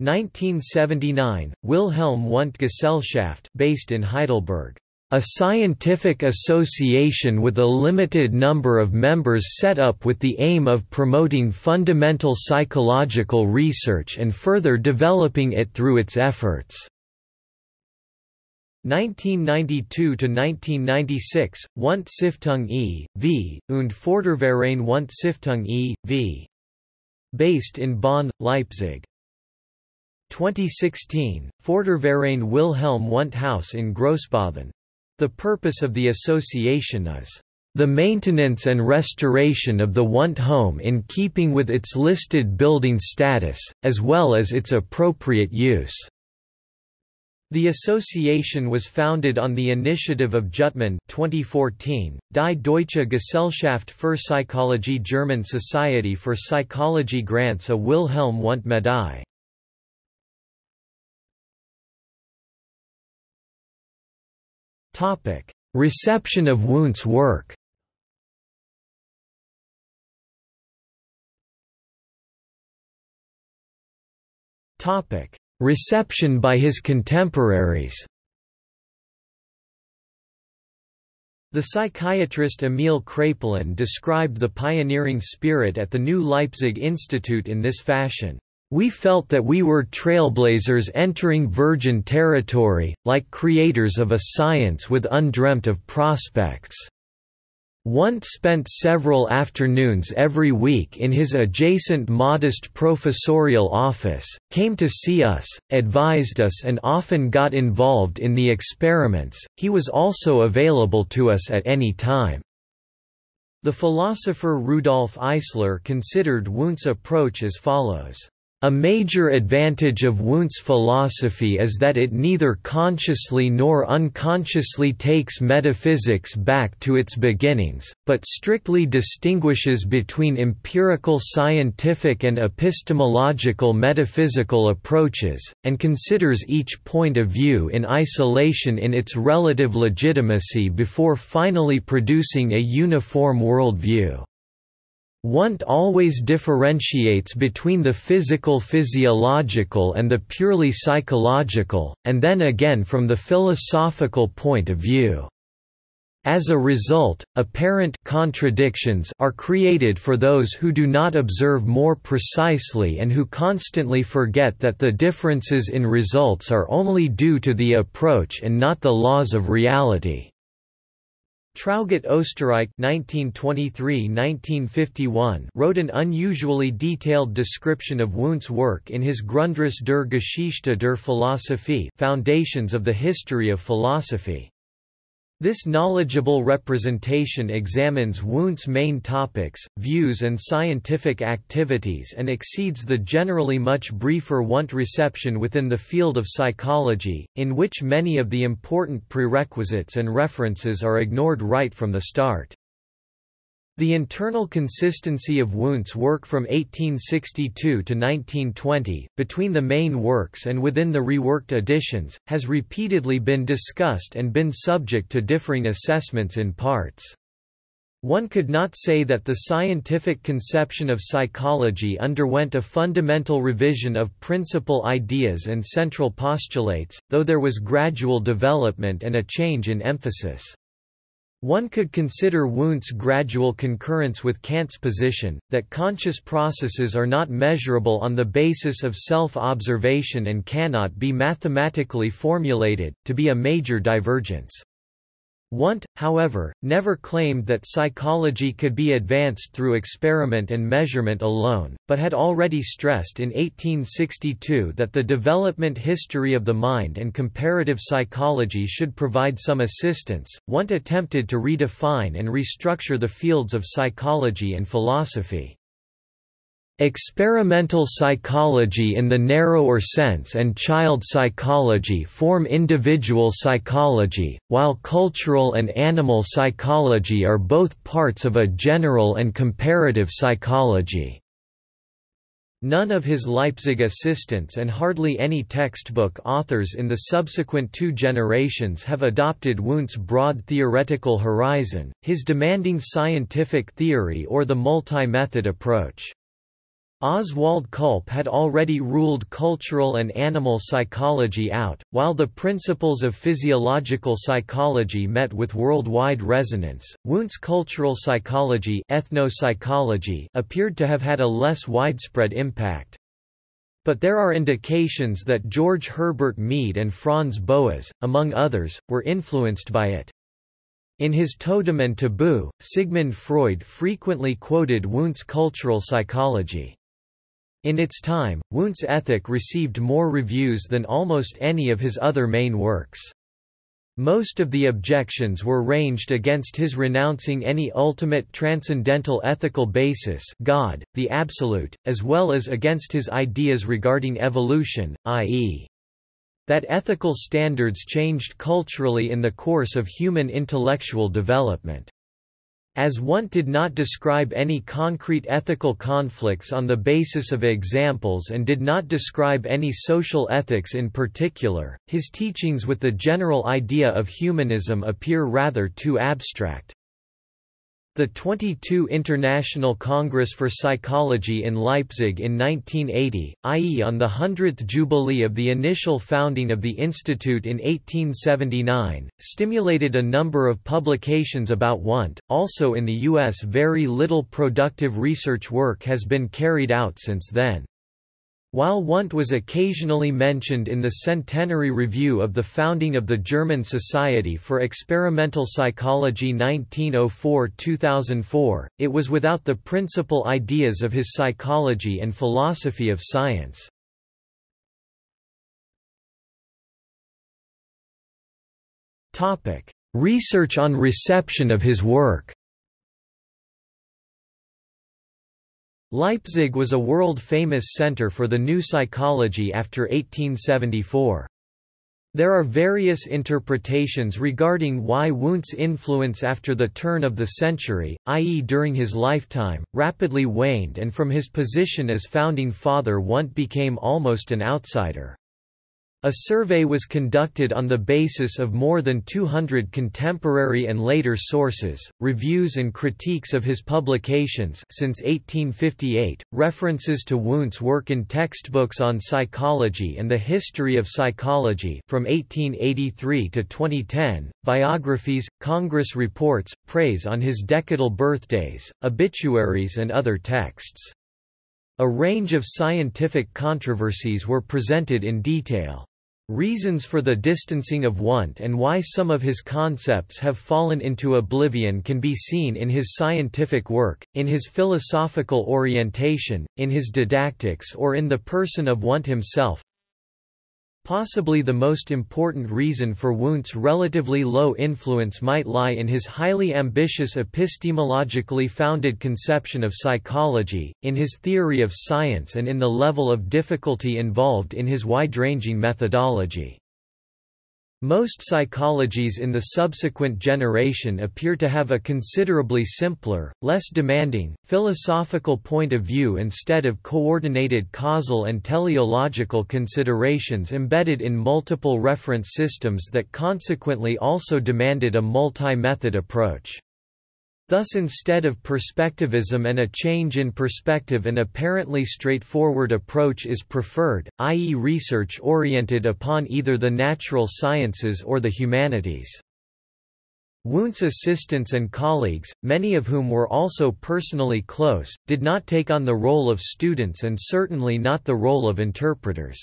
1979, Wilhelm Wundt Gesellschaft based in Heidelberg a scientific association with a limited number of members set up with the aim of promoting fundamental psychological research and further developing it through its efforts. 1992–1996, Wundt Stiftung e.V., und Förderverein Wundt Stiftung e.V. Based in Bonn, Leipzig. 2016, Förderverein Wilhelm Wundt Haus in Grossbothen the purpose of the association is the maintenance and restoration of the Wundt home in keeping with its listed building status, as well as its appropriate use. The association was founded on the initiative of Jüttemann 2014, Die Deutsche Gesellschaft für Psychologie German Society for Psychology grants a Wilhelm Wundt Medaille. Reception of Wundt's work. Reception by his contemporaries. The psychiatrist Emil Kraepelin described the pioneering spirit at the New Leipzig Institute in this fashion. We felt that we were trailblazers entering virgin territory, like creators of a science with undreamt of prospects. Wundt spent several afternoons every week in his adjacent modest professorial office, came to see us, advised us and often got involved in the experiments, he was also available to us at any time. The philosopher Rudolf Eisler considered Wundt's approach as follows. A major advantage of Wundt's philosophy is that it neither consciously nor unconsciously takes metaphysics back to its beginnings, but strictly distinguishes between empirical scientific and epistemological metaphysical approaches, and considers each point of view in isolation in its relative legitimacy before finally producing a uniform worldview. Wundt always differentiates between the physical physiological and the purely psychological, and then again from the philosophical point of view. As a result, apparent contradictions are created for those who do not observe more precisely and who constantly forget that the differences in results are only due to the approach and not the laws of reality. Traugott Oesterreich (1923–1951) wrote an unusually detailed description of Wundt's work in his Grundrisse der Geschichte der Philosophie (Foundations of the History of Philosophy). This knowledgeable representation examines Wundt's main topics, views and scientific activities and exceeds the generally much briefer Wundt reception within the field of psychology, in which many of the important prerequisites and references are ignored right from the start. The internal consistency of Wundt's work from 1862 to 1920, between the main works and within the reworked editions, has repeatedly been discussed and been subject to differing assessments in parts. One could not say that the scientific conception of psychology underwent a fundamental revision of principal ideas and central postulates, though there was gradual development and a change in emphasis. One could consider Wundt's gradual concurrence with Kant's position, that conscious processes are not measurable on the basis of self-observation and cannot be mathematically formulated, to be a major divergence. Wundt, however, never claimed that psychology could be advanced through experiment and measurement alone, but had already stressed in 1862 that the development history of the mind and comparative psychology should provide some assistance. Wundt attempted to redefine and restructure the fields of psychology and philosophy. Experimental psychology in the narrower sense and child psychology form individual psychology, while cultural and animal psychology are both parts of a general and comparative psychology. None of his Leipzig assistants and hardly any textbook authors in the subsequent two generations have adopted Wundt's broad theoretical horizon, his demanding scientific theory or the multi-method approach. Oswald Külpe had already ruled cultural and animal psychology out, while the principles of physiological psychology met with worldwide resonance. Wundt's cultural psychology, ethnopsychology appeared to have had a less widespread impact. But there are indications that George Herbert Mead and Franz Boas, among others, were influenced by it. In his Totem and Taboo, Sigmund Freud frequently quoted Wundt's cultural psychology. In its time, Wundt's Ethic received more reviews than almost any of his other main works. Most of the objections were ranged against his renouncing any ultimate transcendental ethical basis God, the Absolute, as well as against his ideas regarding evolution, i.e. that ethical standards changed culturally in the course of human intellectual development. As Wundt did not describe any concrete ethical conflicts on the basis of examples and did not describe any social ethics in particular, his teachings with the general idea of humanism appear rather too abstract. The 22 International Congress for Psychology in Leipzig in 1980, i.e. on the 100th jubilee of the initial founding of the institute in 1879, stimulated a number of publications about Wundt. Also in the US very little productive research work has been carried out since then. While Wundt was occasionally mentioned in the centenary review of the founding of the German Society for Experimental Psychology 1904–2004, it was without the principal ideas of his psychology and philosophy of science. Research on reception of his work Leipzig was a world-famous center for the new psychology after 1874. There are various interpretations regarding why Wundt's influence after the turn of the century, i.e. during his lifetime, rapidly waned and from his position as founding father Wundt became almost an outsider. A survey was conducted on the basis of more than 200 contemporary and later sources, reviews and critiques of his publications since 1858, references to Wundt's work in textbooks on psychology and the history of psychology from 1883 to 2010, biographies, Congress reports, praise on his decadal birthdays, obituaries and other texts. A range of scientific controversies were presented in detail. Reasons for the distancing of Wundt and why some of his concepts have fallen into oblivion can be seen in his scientific work, in his philosophical orientation, in his didactics or in the person of Wundt himself. Possibly the most important reason for Wundt's relatively low influence might lie in his highly ambitious epistemologically founded conception of psychology, in his theory of science and in the level of difficulty involved in his wide-ranging methodology. Most psychologies in the subsequent generation appear to have a considerably simpler, less demanding, philosophical point of view instead of coordinated causal and teleological considerations embedded in multiple reference systems that consequently also demanded a multi-method approach. Thus instead of perspectivism and a change in perspective an apparently straightforward approach is preferred, i.e. research oriented upon either the natural sciences or the humanities. Wundt's assistants and colleagues, many of whom were also personally close, did not take on the role of students and certainly not the role of interpreters.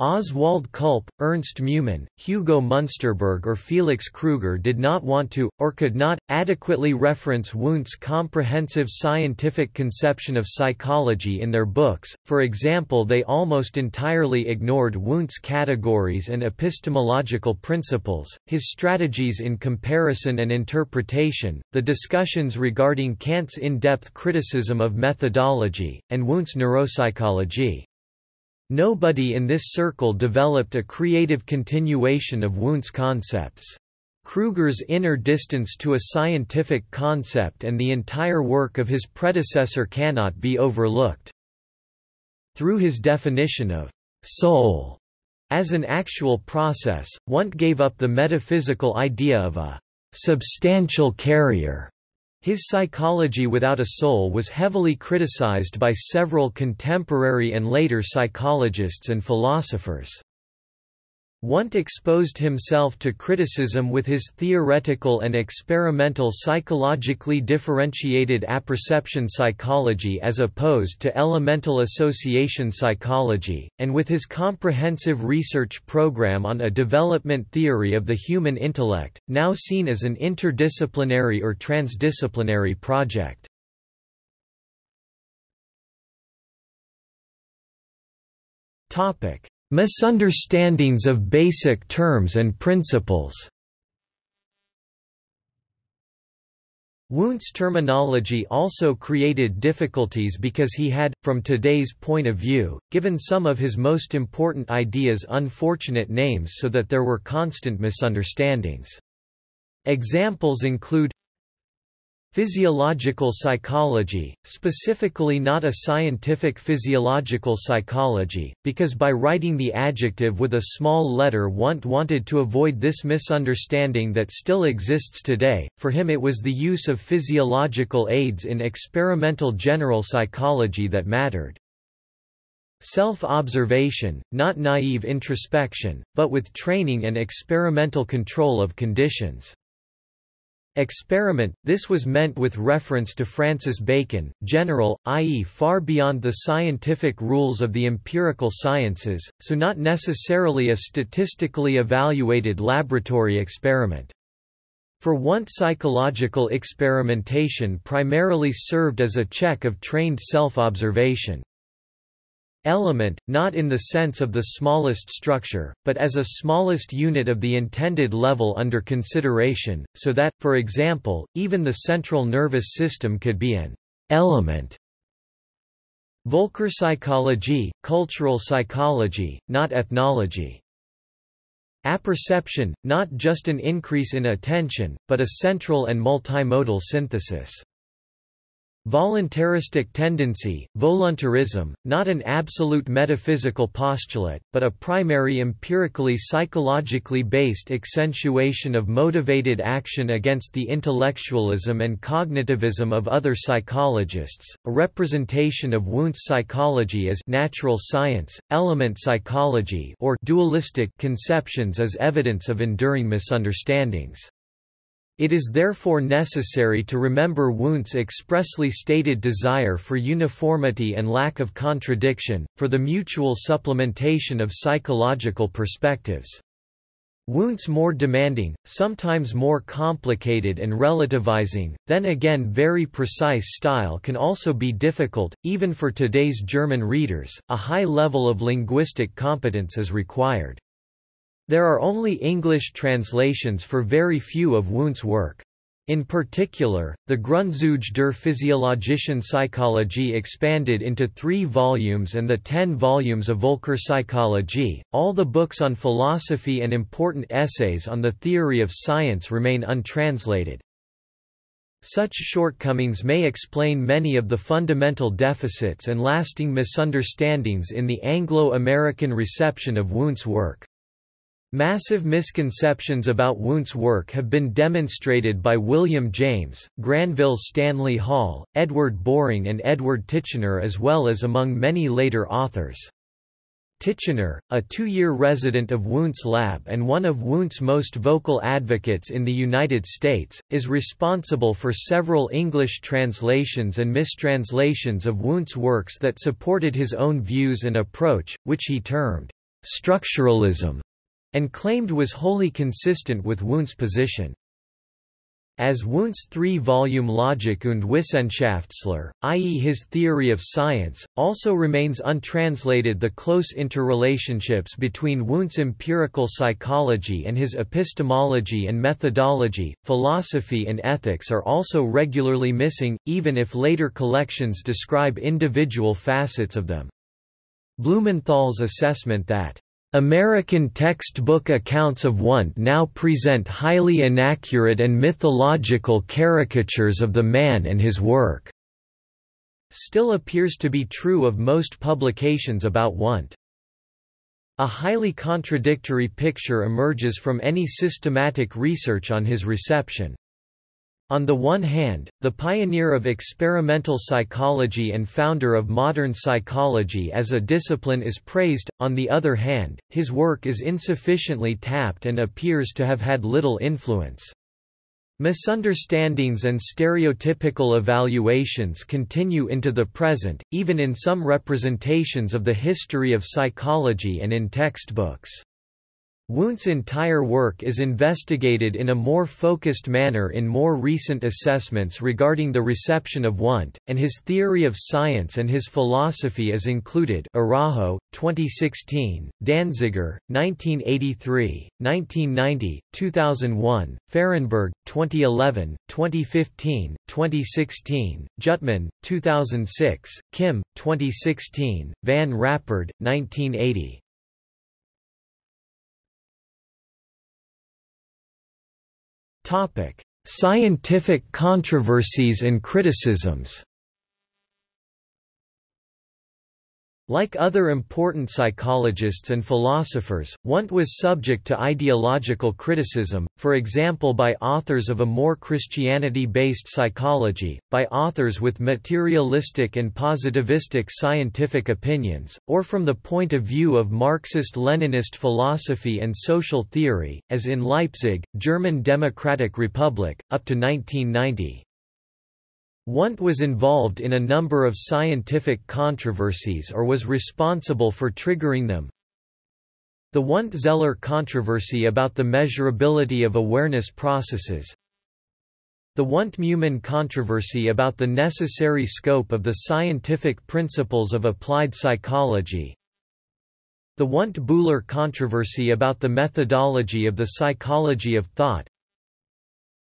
Oswald Külpe, Ernst Meumann, Hugo Munsterberg or Felix Kruger did not want to, or could not, adequately reference Wundt's comprehensive scientific conception of psychology in their books, for example they almost entirely ignored Wundt's categories and epistemological principles, his strategies in comparison and interpretation, the discussions regarding Kant's in-depth criticism of methodology, and Wundt's neuropsychology. Nobody in this circle developed a creative continuation of Wundt's concepts. Kruger's inner distance to a scientific concept and the entire work of his predecessor cannot be overlooked. Through his definition of soul as an actual process, Wundt gave up the metaphysical idea of a substantial carrier his psychology without a soul was heavily criticized by several contemporary and later psychologists and philosophers. Wundt exposed himself to criticism with his theoretical and experimental psychologically differentiated apperception psychology as opposed to elemental association psychology, and with his comprehensive research program on a development theory of the human intellect, now seen as an interdisciplinary or transdisciplinary project. Topic Misunderstandings of basic terms and principles Wundt's terminology also created difficulties because he had, from today's point of view, given some of his most important ideas unfortunate names so that there were constant misunderstandings. Examples include Physiological psychology, specifically not a scientific physiological psychology, because by writing the adjective with a small letter Wundt wanted to avoid this misunderstanding that still exists today, for him it was the use of physiological aids in experimental general psychology that mattered. Self-observation, not naive introspection, but with training and experimental control of conditions. Experiment, this was meant with reference to Francis Bacon, general, i.e. far beyond the scientific rules of the empirical sciences, so not necessarily a statistically evaluated laboratory experiment. For Wundt psychological experimentation primarily served as a check of trained self-observation element, not in the sense of the smallest structure, but as a smallest unit of the intended level under consideration, so that, for example, even the central nervous system could be an element. Völkerpsychologie, cultural psychology, not ethnology. Apperception, not just an increase in attention, but a central and multimodal synthesis. Voluntaristic tendency, voluntarism, not an absolute metaphysical postulate, but a primary empirically psychologically based accentuation of motivated action against the intellectualism and cognitivism of other psychologists, a representation of Wundt's psychology as natural science, element psychology or dualistic conceptions as evidence of enduring misunderstandings. It is therefore necessary to remember Wundt's expressly stated desire for uniformity and lack of contradiction, for the mutual supplementation of psychological perspectives. Wundt's more demanding, sometimes more complicated and relativizing, then again very precise style can also be difficult, even for today's German readers, a high level of linguistic competence is required. There are only English translations for very few of Wundt's work. In particular, the Grundzüge der physiologischen Psychologie expanded into three volumes and the ten volumes of Völkerpsychologie, all the books on philosophy and important essays on the theory of science remain untranslated. Such shortcomings may explain many of the fundamental deficits and lasting misunderstandings in the Anglo-American reception of Wundt's work. Massive misconceptions about Wundt's work have been demonstrated by William James, Granville Stanley Hall, Edward Boring and Edward Titchener as well as among many later authors. Titchener, a two-year resident of Wundt's lab and one of Wundt's most vocal advocates in the United States, is responsible for several English translations and mistranslations of Wundt's works that supported his own views and approach, which he termed structuralism and claimed was wholly consistent with Wundt's position. As Wundt's three-volume Logik und Wissenschaftslehre, i.e. his theory of science, also remains untranslated the close interrelationships between Wundt's empirical psychology and his epistemology and methodology, philosophy and ethics are also regularly missing, even if later collections describe individual facets of them. Blumenthal's assessment that American textbook accounts of Wundt now present highly inaccurate and mythological caricatures of the man and his work. Still appears to be true of most publications about Wundt. A highly contradictory picture emerges from any systematic research on his reception. On the one hand, the pioneer of experimental psychology and founder of modern psychology as a discipline is praised, on the other hand, his work is insufficiently tapped and appears to have had little influence. Misunderstandings and stereotypical evaluations continue into the present, even in some representations of the history of psychology and in textbooks. Wundt's entire work is investigated in a more focused manner in more recent assessments regarding the reception of Wundt, and his theory of science and his philosophy is included Araujo, 2016, Danziger, 1983, 1990, 2001, Fahrenberg, 2011, 2015, 2016, Jüttemann, 2006, Kim, 2016, Van Rappard, 1980. Scientific controversies and criticisms. Like other important psychologists and philosophers, Wundt was subject to ideological criticism, for example by authors of a more Christianity-based psychology, by authors with materialistic and positivistic scientific opinions, or from the point of view of Marxist-Leninist philosophy and social theory, as in Leipzig, German Democratic Republic, up to 1990. Wundt was involved in a number of scientific controversies or was responsible for triggering them. The Wundt-Zeller controversy about the measurability of awareness processes. The Wundt-Meumann controversy about the necessary scope of the scientific principles of applied psychology. The Wundt-Bühler controversy about the methodology of the psychology of thought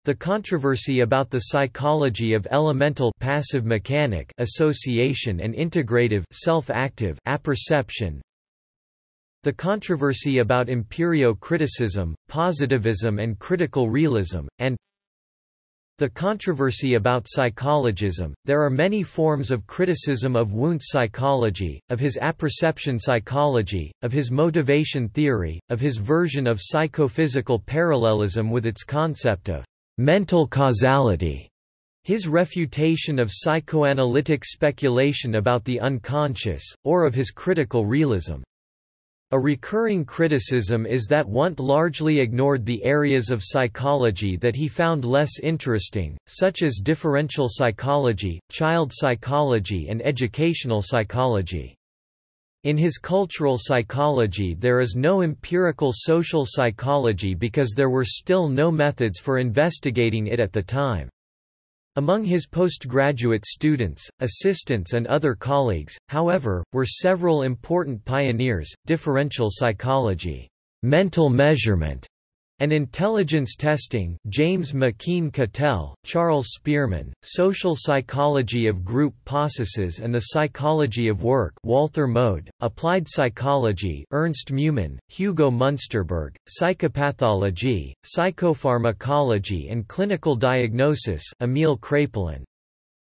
the controversy about the psychology of elemental passive mechanic association and integrative self-active apperception. The controversy about empirio-criticism, positivism and critical realism, and the controversy about psychologism. There are many forms of criticism of Wundt's psychology, of his apperception psychology, of his motivation theory, of his version of psychophysical parallelism with its concept of mental causality, his refutation of psychoanalytic speculation about the unconscious, or of his critical realism. A recurring criticism is that Wundt largely ignored the areas of psychology that he found less interesting, such as differential psychology, child psychology and educational psychology. In his cultural psychology there is no empirical social psychology because there were still no methods for investigating it at the time. Among his postgraduate students, assistants and other colleagues, however, were several important pioneers, differential psychology, mental measurement, and intelligence testing James McKeen Cattell, Charles Spearman, Social Psychology of Group Processes and the Psychology of Work Walther Moede, Applied Psychology Ernst Meumann, Hugo Münsterberg, Psychopathology, Psychopharmacology and Clinical Diagnosis Emil Kraepelin.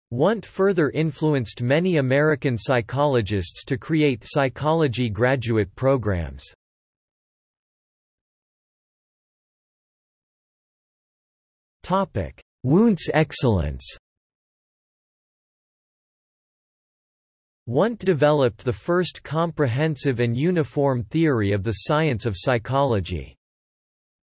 Wundt further influenced many American psychologists to create psychology graduate programs. Wundt's excellence Wundt developed the first comprehensive and uniform theory of the science of psychology.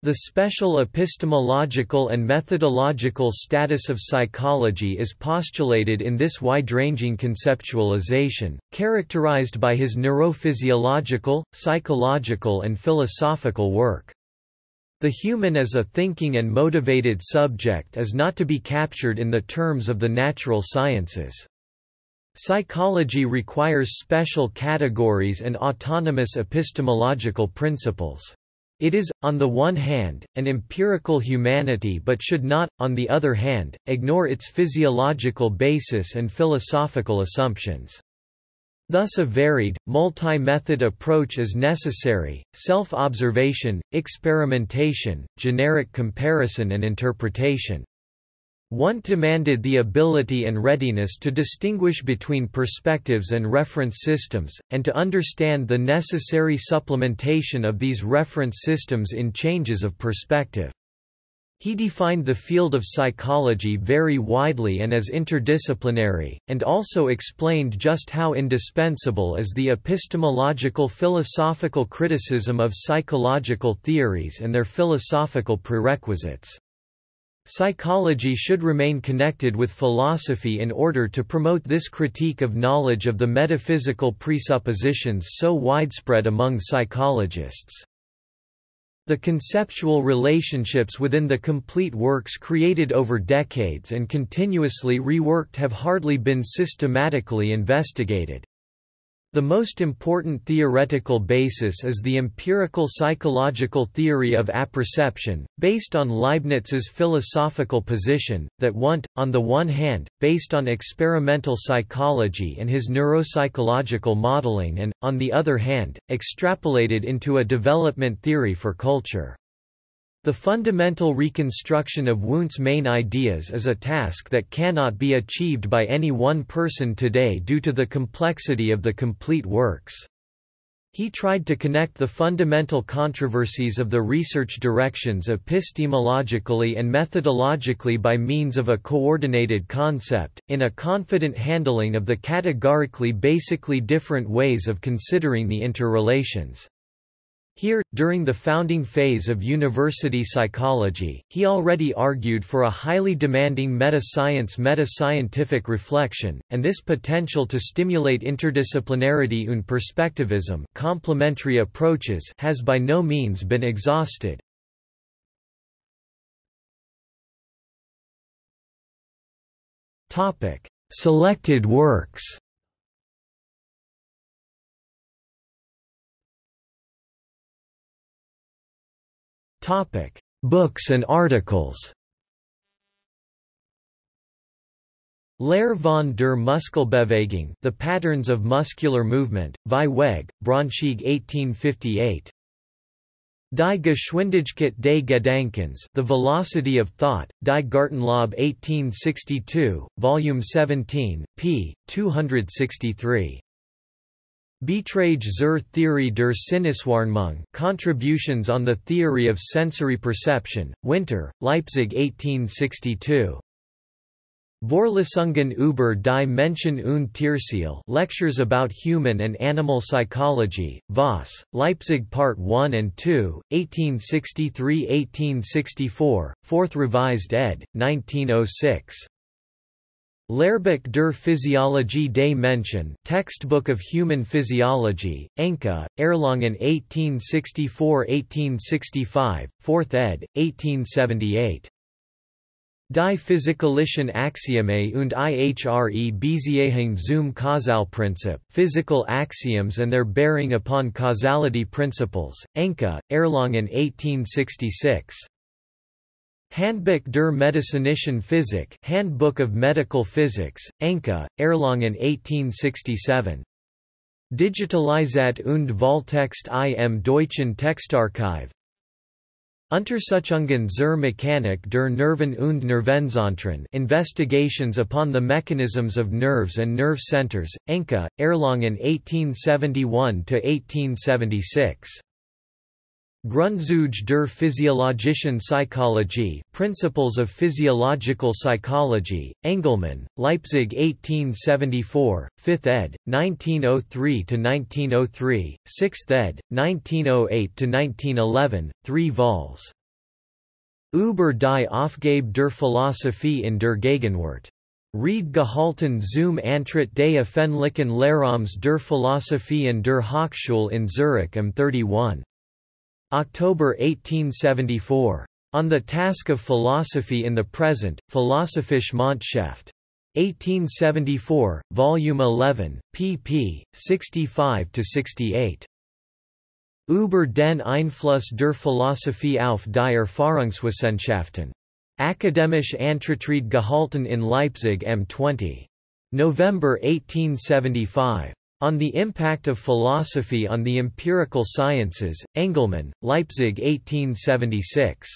The special epistemological and methodological status of psychology is postulated in this wide-ranging conceptualization, characterized by his neurophysiological, psychological and philosophical work. The human as a thinking and motivated subject is not to be captured in the terms of the natural sciences. Psychology requires special categories and autonomous epistemological principles. It is, on the one hand, an empirical humanity but should not, on the other hand, ignore its physiological basis and philosophical assumptions. Thus a varied, multi-method approach is necessary, self-observation, experimentation, generic comparison and interpretation. Wundt demanded the ability and readiness to distinguish between perspectives and reference systems, and to understand the necessary supplementation of these reference systems in changes of perspective. He defined the field of psychology very widely and as interdisciplinary, and also explained just how indispensable is the epistemological philosophical criticism of psychological theories and their philosophical prerequisites. Psychology should remain connected with philosophy in order to promote this critique of knowledge of the metaphysical presuppositions so widespread among psychologists. The conceptual relationships within the complete works created over decades and continuously reworked have hardly been systematically investigated. The most important theoretical basis is the empirical psychological theory of apperception, based on Leibniz's philosophical position, that Wundt, on the one hand, based on experimental psychology and his neuropsychological modeling and, on the other hand, extrapolated into a development theory for culture. The fundamental reconstruction of Wundt's main ideas is a task that cannot be achieved by any one person today due to the complexity of the complete works. He tried to connect the fundamental controversies of the research directions epistemologically and methodologically by means of a coordinated concept, in a confident handling of the categorically basically different ways of considering the interrelations. Here, during the founding phase of university psychology, he already argued for a highly demanding meta-science meta-scientific reflection, and this potential to stimulate interdisciplinarity und perspectivism complementary approaches has by no means been exhausted. Selected works Topic: Books and articles. Lehre von der Muskelbewegung The Patterns of Muscular Movement, Vieweg, Braunschweig 1858. Die Geschwindigkeit des Gedankens The Velocity of Thought, Die Gartenlaube 1862, Volume 17, p. 263. Beiträge zur Theorie der Sinneswahrnehmung Contributions on the Theory of Sensory Perception, Winter, Leipzig 1862. Vorlesungen über die Menschen und Tierseele Lectures about Human and Animal Psychology, Voss, Leipzig Part 1 and 2, 1863–1864, 4th Revised ed., 1906. Lehrbuch der Physiologie des Menschen Textbook of Human Physiology, Enke, Erlangen 1864–1865, 4th ed., 1878. Die physikalischen Axiome und ihre Beziehung zum Kausalprinzip Physical Axioms and their Bearing upon Causality Principles, Enke, Erlangen 1866. Handbuch der medizinischen Physik Handbook of Medical Physics, Enke, Erlangen 1867. Digitalisat und Volltext im Deutschen Textarchiv Untersuchungen zur Mechanik der Nerven und Nervenzentren Investigations upon the Mechanisms of Nerves and Nerve Centers, Enke, Erlangen 1871–1876. Grundzüge der physiologischen Psychologie Principles of Physiological Psychology, Engelmann, Leipzig 1874, 5th ed., 1903–1903, 6th ed., 1908–1911, 3 vols. Über die Aufgabe der Philosophie in der Gegenwart. Rede gehalten zum Antritt des öffentlichen Lehrraums der Philosophie an der Hochschule in Zurich am 31. October 1874. On the Task of Philosophy in the Present, Philosophische Monatshefte. 1874, Volume 11, pp. 65–68. Über den Einfluss der Philosophie auf die Erfahrungswissenschaften. Akademisch Antritt gehalten in Leipzig M20. November 1875. On the Impact of Philosophy on the Empirical Sciences, Engelmann, Leipzig 1876.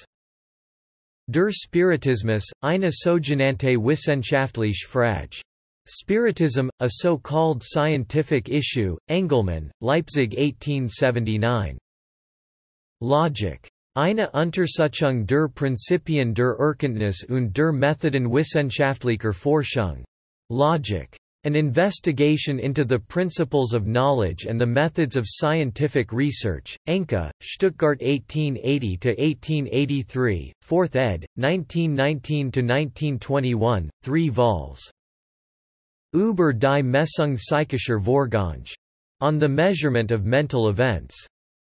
Der Spiritismus, eine sogenannte wissenschaftliche Frage. Spiritism, a so-called scientific issue, Engelmann, Leipzig 1879. Logik. Eine Untersuchung der Prinzipien der Erkenntnis und der Methoden wissenschaftlicher Forschung. Logic. An investigation into the principles of knowledge and the methods of scientific research, Enke, Stuttgart 1880–1883, 4th ed., 1919–1921, 3 vols. Über die Messung psychischer Vorgänge. On the Measurement of Mental Events.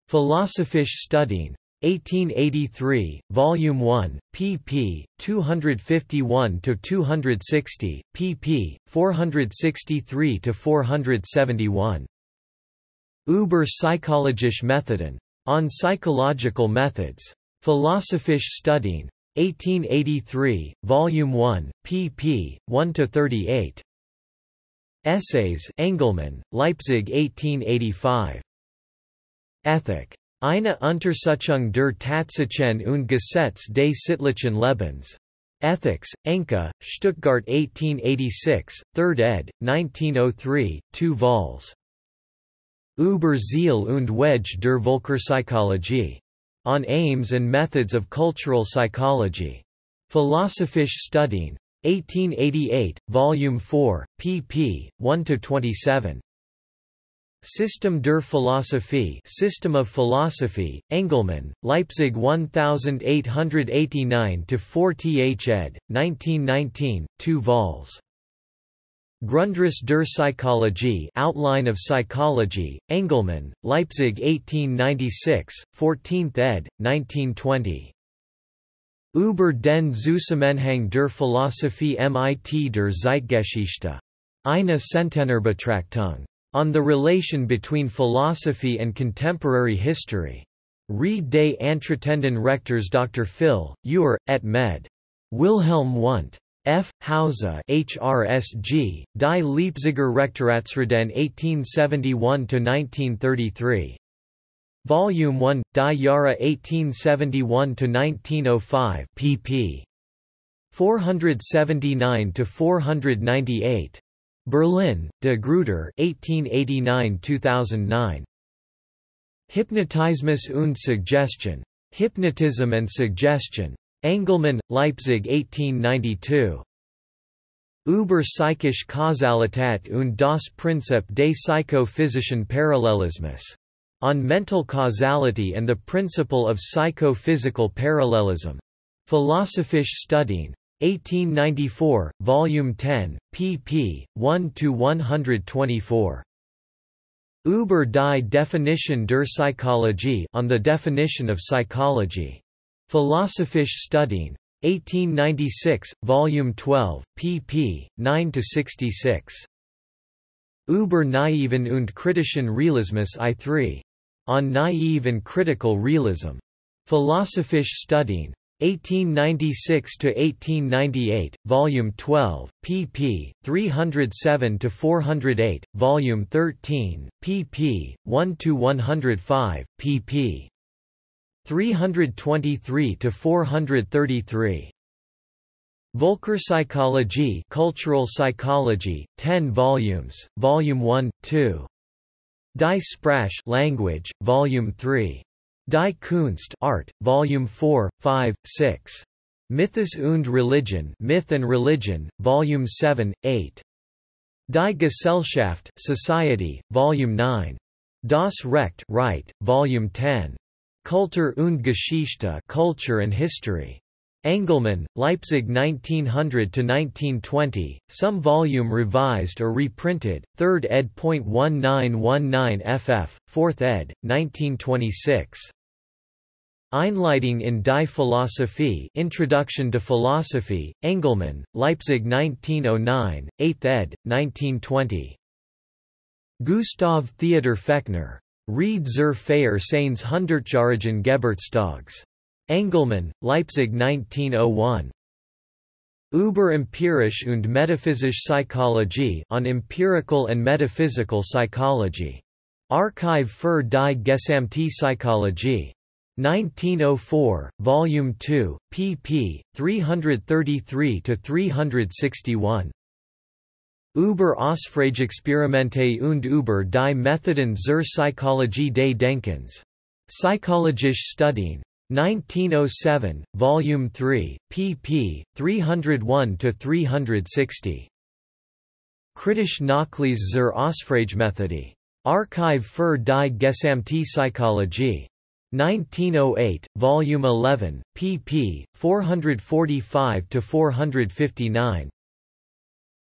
Philosophische Studien. 1883, Volume 1, pp. 251–260, pp. 463–471. Über psychologische Methoden. On Psychological Methods. Philosophische Studien. 1883, Volume 1, pp. 1–38. Essays Engelmann, Leipzig 1885. Ethik. Eine Untersuchung der Tatsachen und Gesetz des sittlichen Lebens. Ethics, Enke, Stuttgart 1886, 3rd ed., 1903, 2 vols. Über Ziel und Wege der Völkerpsychologie. On Aims and Methods of Cultural Psychology. Philosophische Studien. 1888, Volume 4, pp. 1–27. System der Philosophie System of Philosophy, Engelmann, Leipzig 1889-4 th ed., 1919, 2 vols. Grundriss der Psychologie Outline of Psychology, Engelmann, Leipzig 1896, 14th ed., 1920. Über den Zusammenhang der Philosophie mit der Zeitgeschichte. Eine. On the relation between philosophy and contemporary history. Read des Antretenden Rectors Dr. Phil, Ure, et med. Wilhelm Wundt. F. Hause HRSG, Die Leipziger Rektoratsreden 1871–1933. Volume 1, Die Jahre 1871–1905 pp. 479–498. Berlin, De Gruyter 1889–2009. Hypnotismus und Suggestion. Hypnotism and Suggestion. Engelmann, Leipzig 1892. Über psychische Kausalität und das Prinzip des psychophysischen Parallelismus. On Mental Causality and the Principle of Psychophysical Parallelism. Philosophische Studien. 1894, Volume 10, pp. 1–124. Über die Definition der Psychologie on the definition of psychology. Philosophische Studien. 1896, Volume 12, pp. 9–66. Über naiven und kritischen Realismus I3. On naive and critical realism. Philosophische Studien. 1896–1898, Volume 12, pp. 307–408, Volume 13, pp. 1–105, pp. 323–433. Völkerpsychologie Cultural Psychology, 10 volumes, Volume 1, 2. Die Sprache Language, Volume 3. Die Kunst Art, Volume 4, 5, 6. Mythos und Religion Myth and Religion, Volume 7, 8. Die Gesellschaft Society, Volume 9. Das Recht right, Volume 10. Kultur und Geschichte Culture and History. Engelmann, Leipzig 1900–1920, some volume revised or reprinted, 3rd ed. 1919 ff, 4th ed., 1926. Einleitung in die Philosophie Introduction to Philosophy, Engelmann, Leipzig 1909, 8th ed., 1920. Gustav Theodor Fechner. Rede zur Feier seines Hundertjährigen Geburtstags. Engelmann, Leipzig 1901. Über empirische und metaphysische Psychologie on empirical and metaphysical psychology. Archiv für die gesamte Psychologie. 1904, Volume 2, pp. 333–361. Über Ausfrageexperimente und über die Methoden zur Psychologie des Denkens. Psychologische Studien. 1907, Volume 3, pp. 301–360. Kritisch Nachlese zur Ausfragemethode. Archiv für die gesamte Psychologie. 1908, Volume 11, pp. 445–459.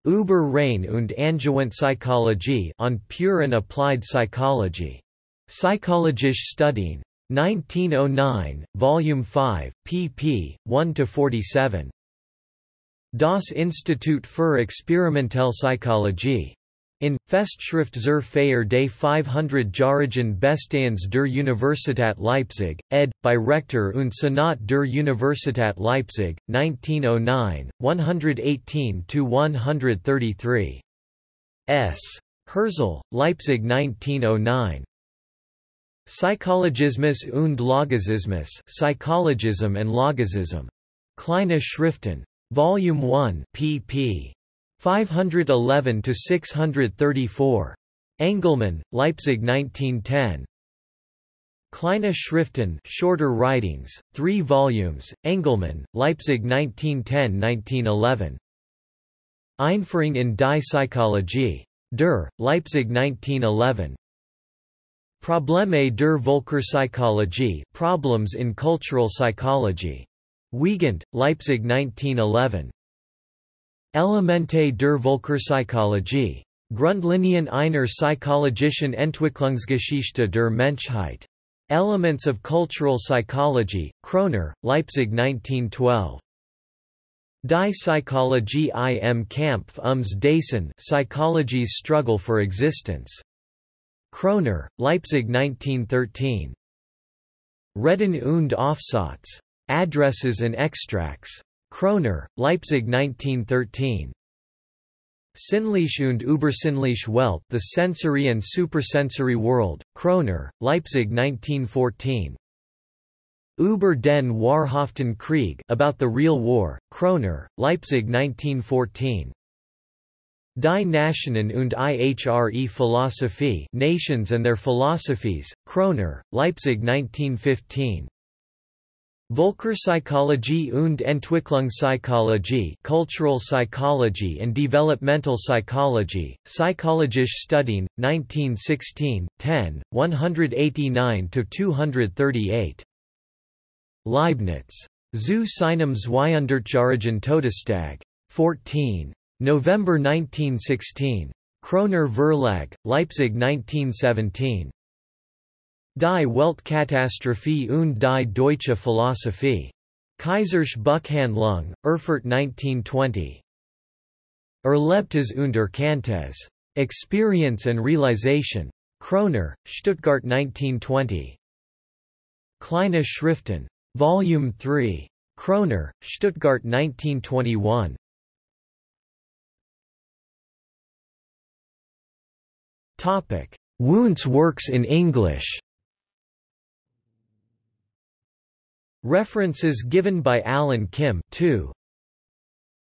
Über rein und angewandte Psychologie on pure and applied psychology. Psychologische Studien. 1909, Volume 5, pp. 1–47. Das Institut für experimentelle Psychologie. In, Festschrift zur Feier des 500-jährigen Bestehens der Universität Leipzig, ed. by Rector und Senat der Universität Leipzig, 1909, 118–133. S. Hirzel, Leipzig 1909. Psychologismus und Logismus Psychologism and Logicism. Kleine Schriften. Volume 1 pp. 511 to 634. Engelmann, Leipzig 1910. Kleine Schriften shorter writings, 3 volumes, Engelmann, Leipzig 1910–1911. Einführung in die Psychologie. Der, Leipzig 1911. Probleme der Völkerpsychologie Problems in Cultural Psychology. Wiegand, Leipzig 1911. Elemente der Völkerpsychologie. Grundlinien einer psychologischen Entwicklungsgeschichte der Menschheit. Elements of Cultural Psychology, Kroner, Leipzig 1912. Die Psychologie im Kampf ums Dasein Psychology's Struggle for Existence. Kroner, Leipzig 1913. Reden und Aufsatz. Addresses and Extracts. Kroner, Leipzig 1913. Sinnliche und Übersinnliche Welt The Sensory and Supersensory World, Kroner, Leipzig 1914. Über den wahrhaften Krieg About the Real War, Kroner, Leipzig 1914. Die Nationen und ihre Philosophie Nations and Their Philosophies, Kroner, Leipzig 1915. Völkerpsychologie und Entwicklungspsychologie Cultural Psychology and Developmental Psychology, Psychologische Studien, 1916, 10, 189–238. Leibniz. Zu seinem Zweihundertjährigen Todestag. 14. November 1916. Kroner Verlag, Leipzig 1917. Die Weltkatastrophe und die deutsche Philosophie. Kaisersch Buchhandlung, Erfurt 1920. Erlebtes und Erkanntes. Experience and Realization. Kroner, Stuttgart 1920. Kleine Schriften. Volume 3. Kroner, Stuttgart 1921. Wundt's works in English. References given by Alan Kim 2.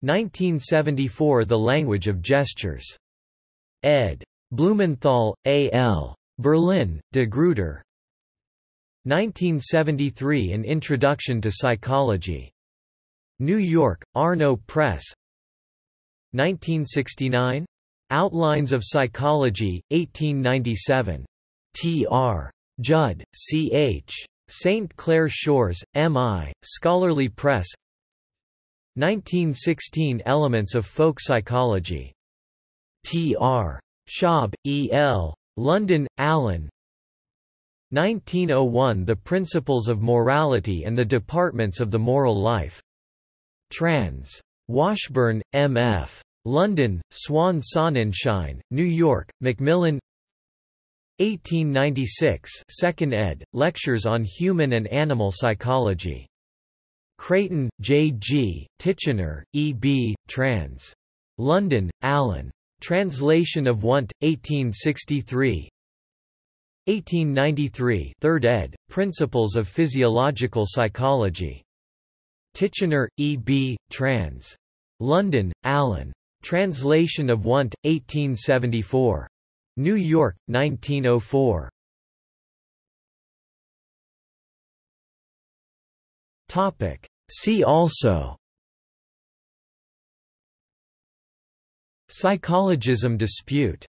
1974 The Language of Gestures. Ed. Blumenthal, A. L. Berlin, De Gruyter. 1973 An Introduction to Psychology. New York, Arno Press. 1969? Outlines of Psychology, 1897. T. R. Judd, C. H. St. Clair Shores, M.I., Scholarly Press 1916 Elements of Folk Psychology. T. R. Schaub, E. L. London, Allen 1901 The Principles of Morality and the Departments of the Moral Life. Trans. Washburn, M. London, Swan Sonnenschein, New York, Macmillan 1896 2nd ed., Lectures on Human and Animal Psychology. Creighton, J. G., Titchener, E. B., trans. London, Allen. Translation of Wundt, 1863 1893 3rd ed., Principles of Physiological Psychology. Titchener, E. B., trans. London, Allen. Translation of Wundt, 1874. New York, 1904. Topic. See also Psychologism dispute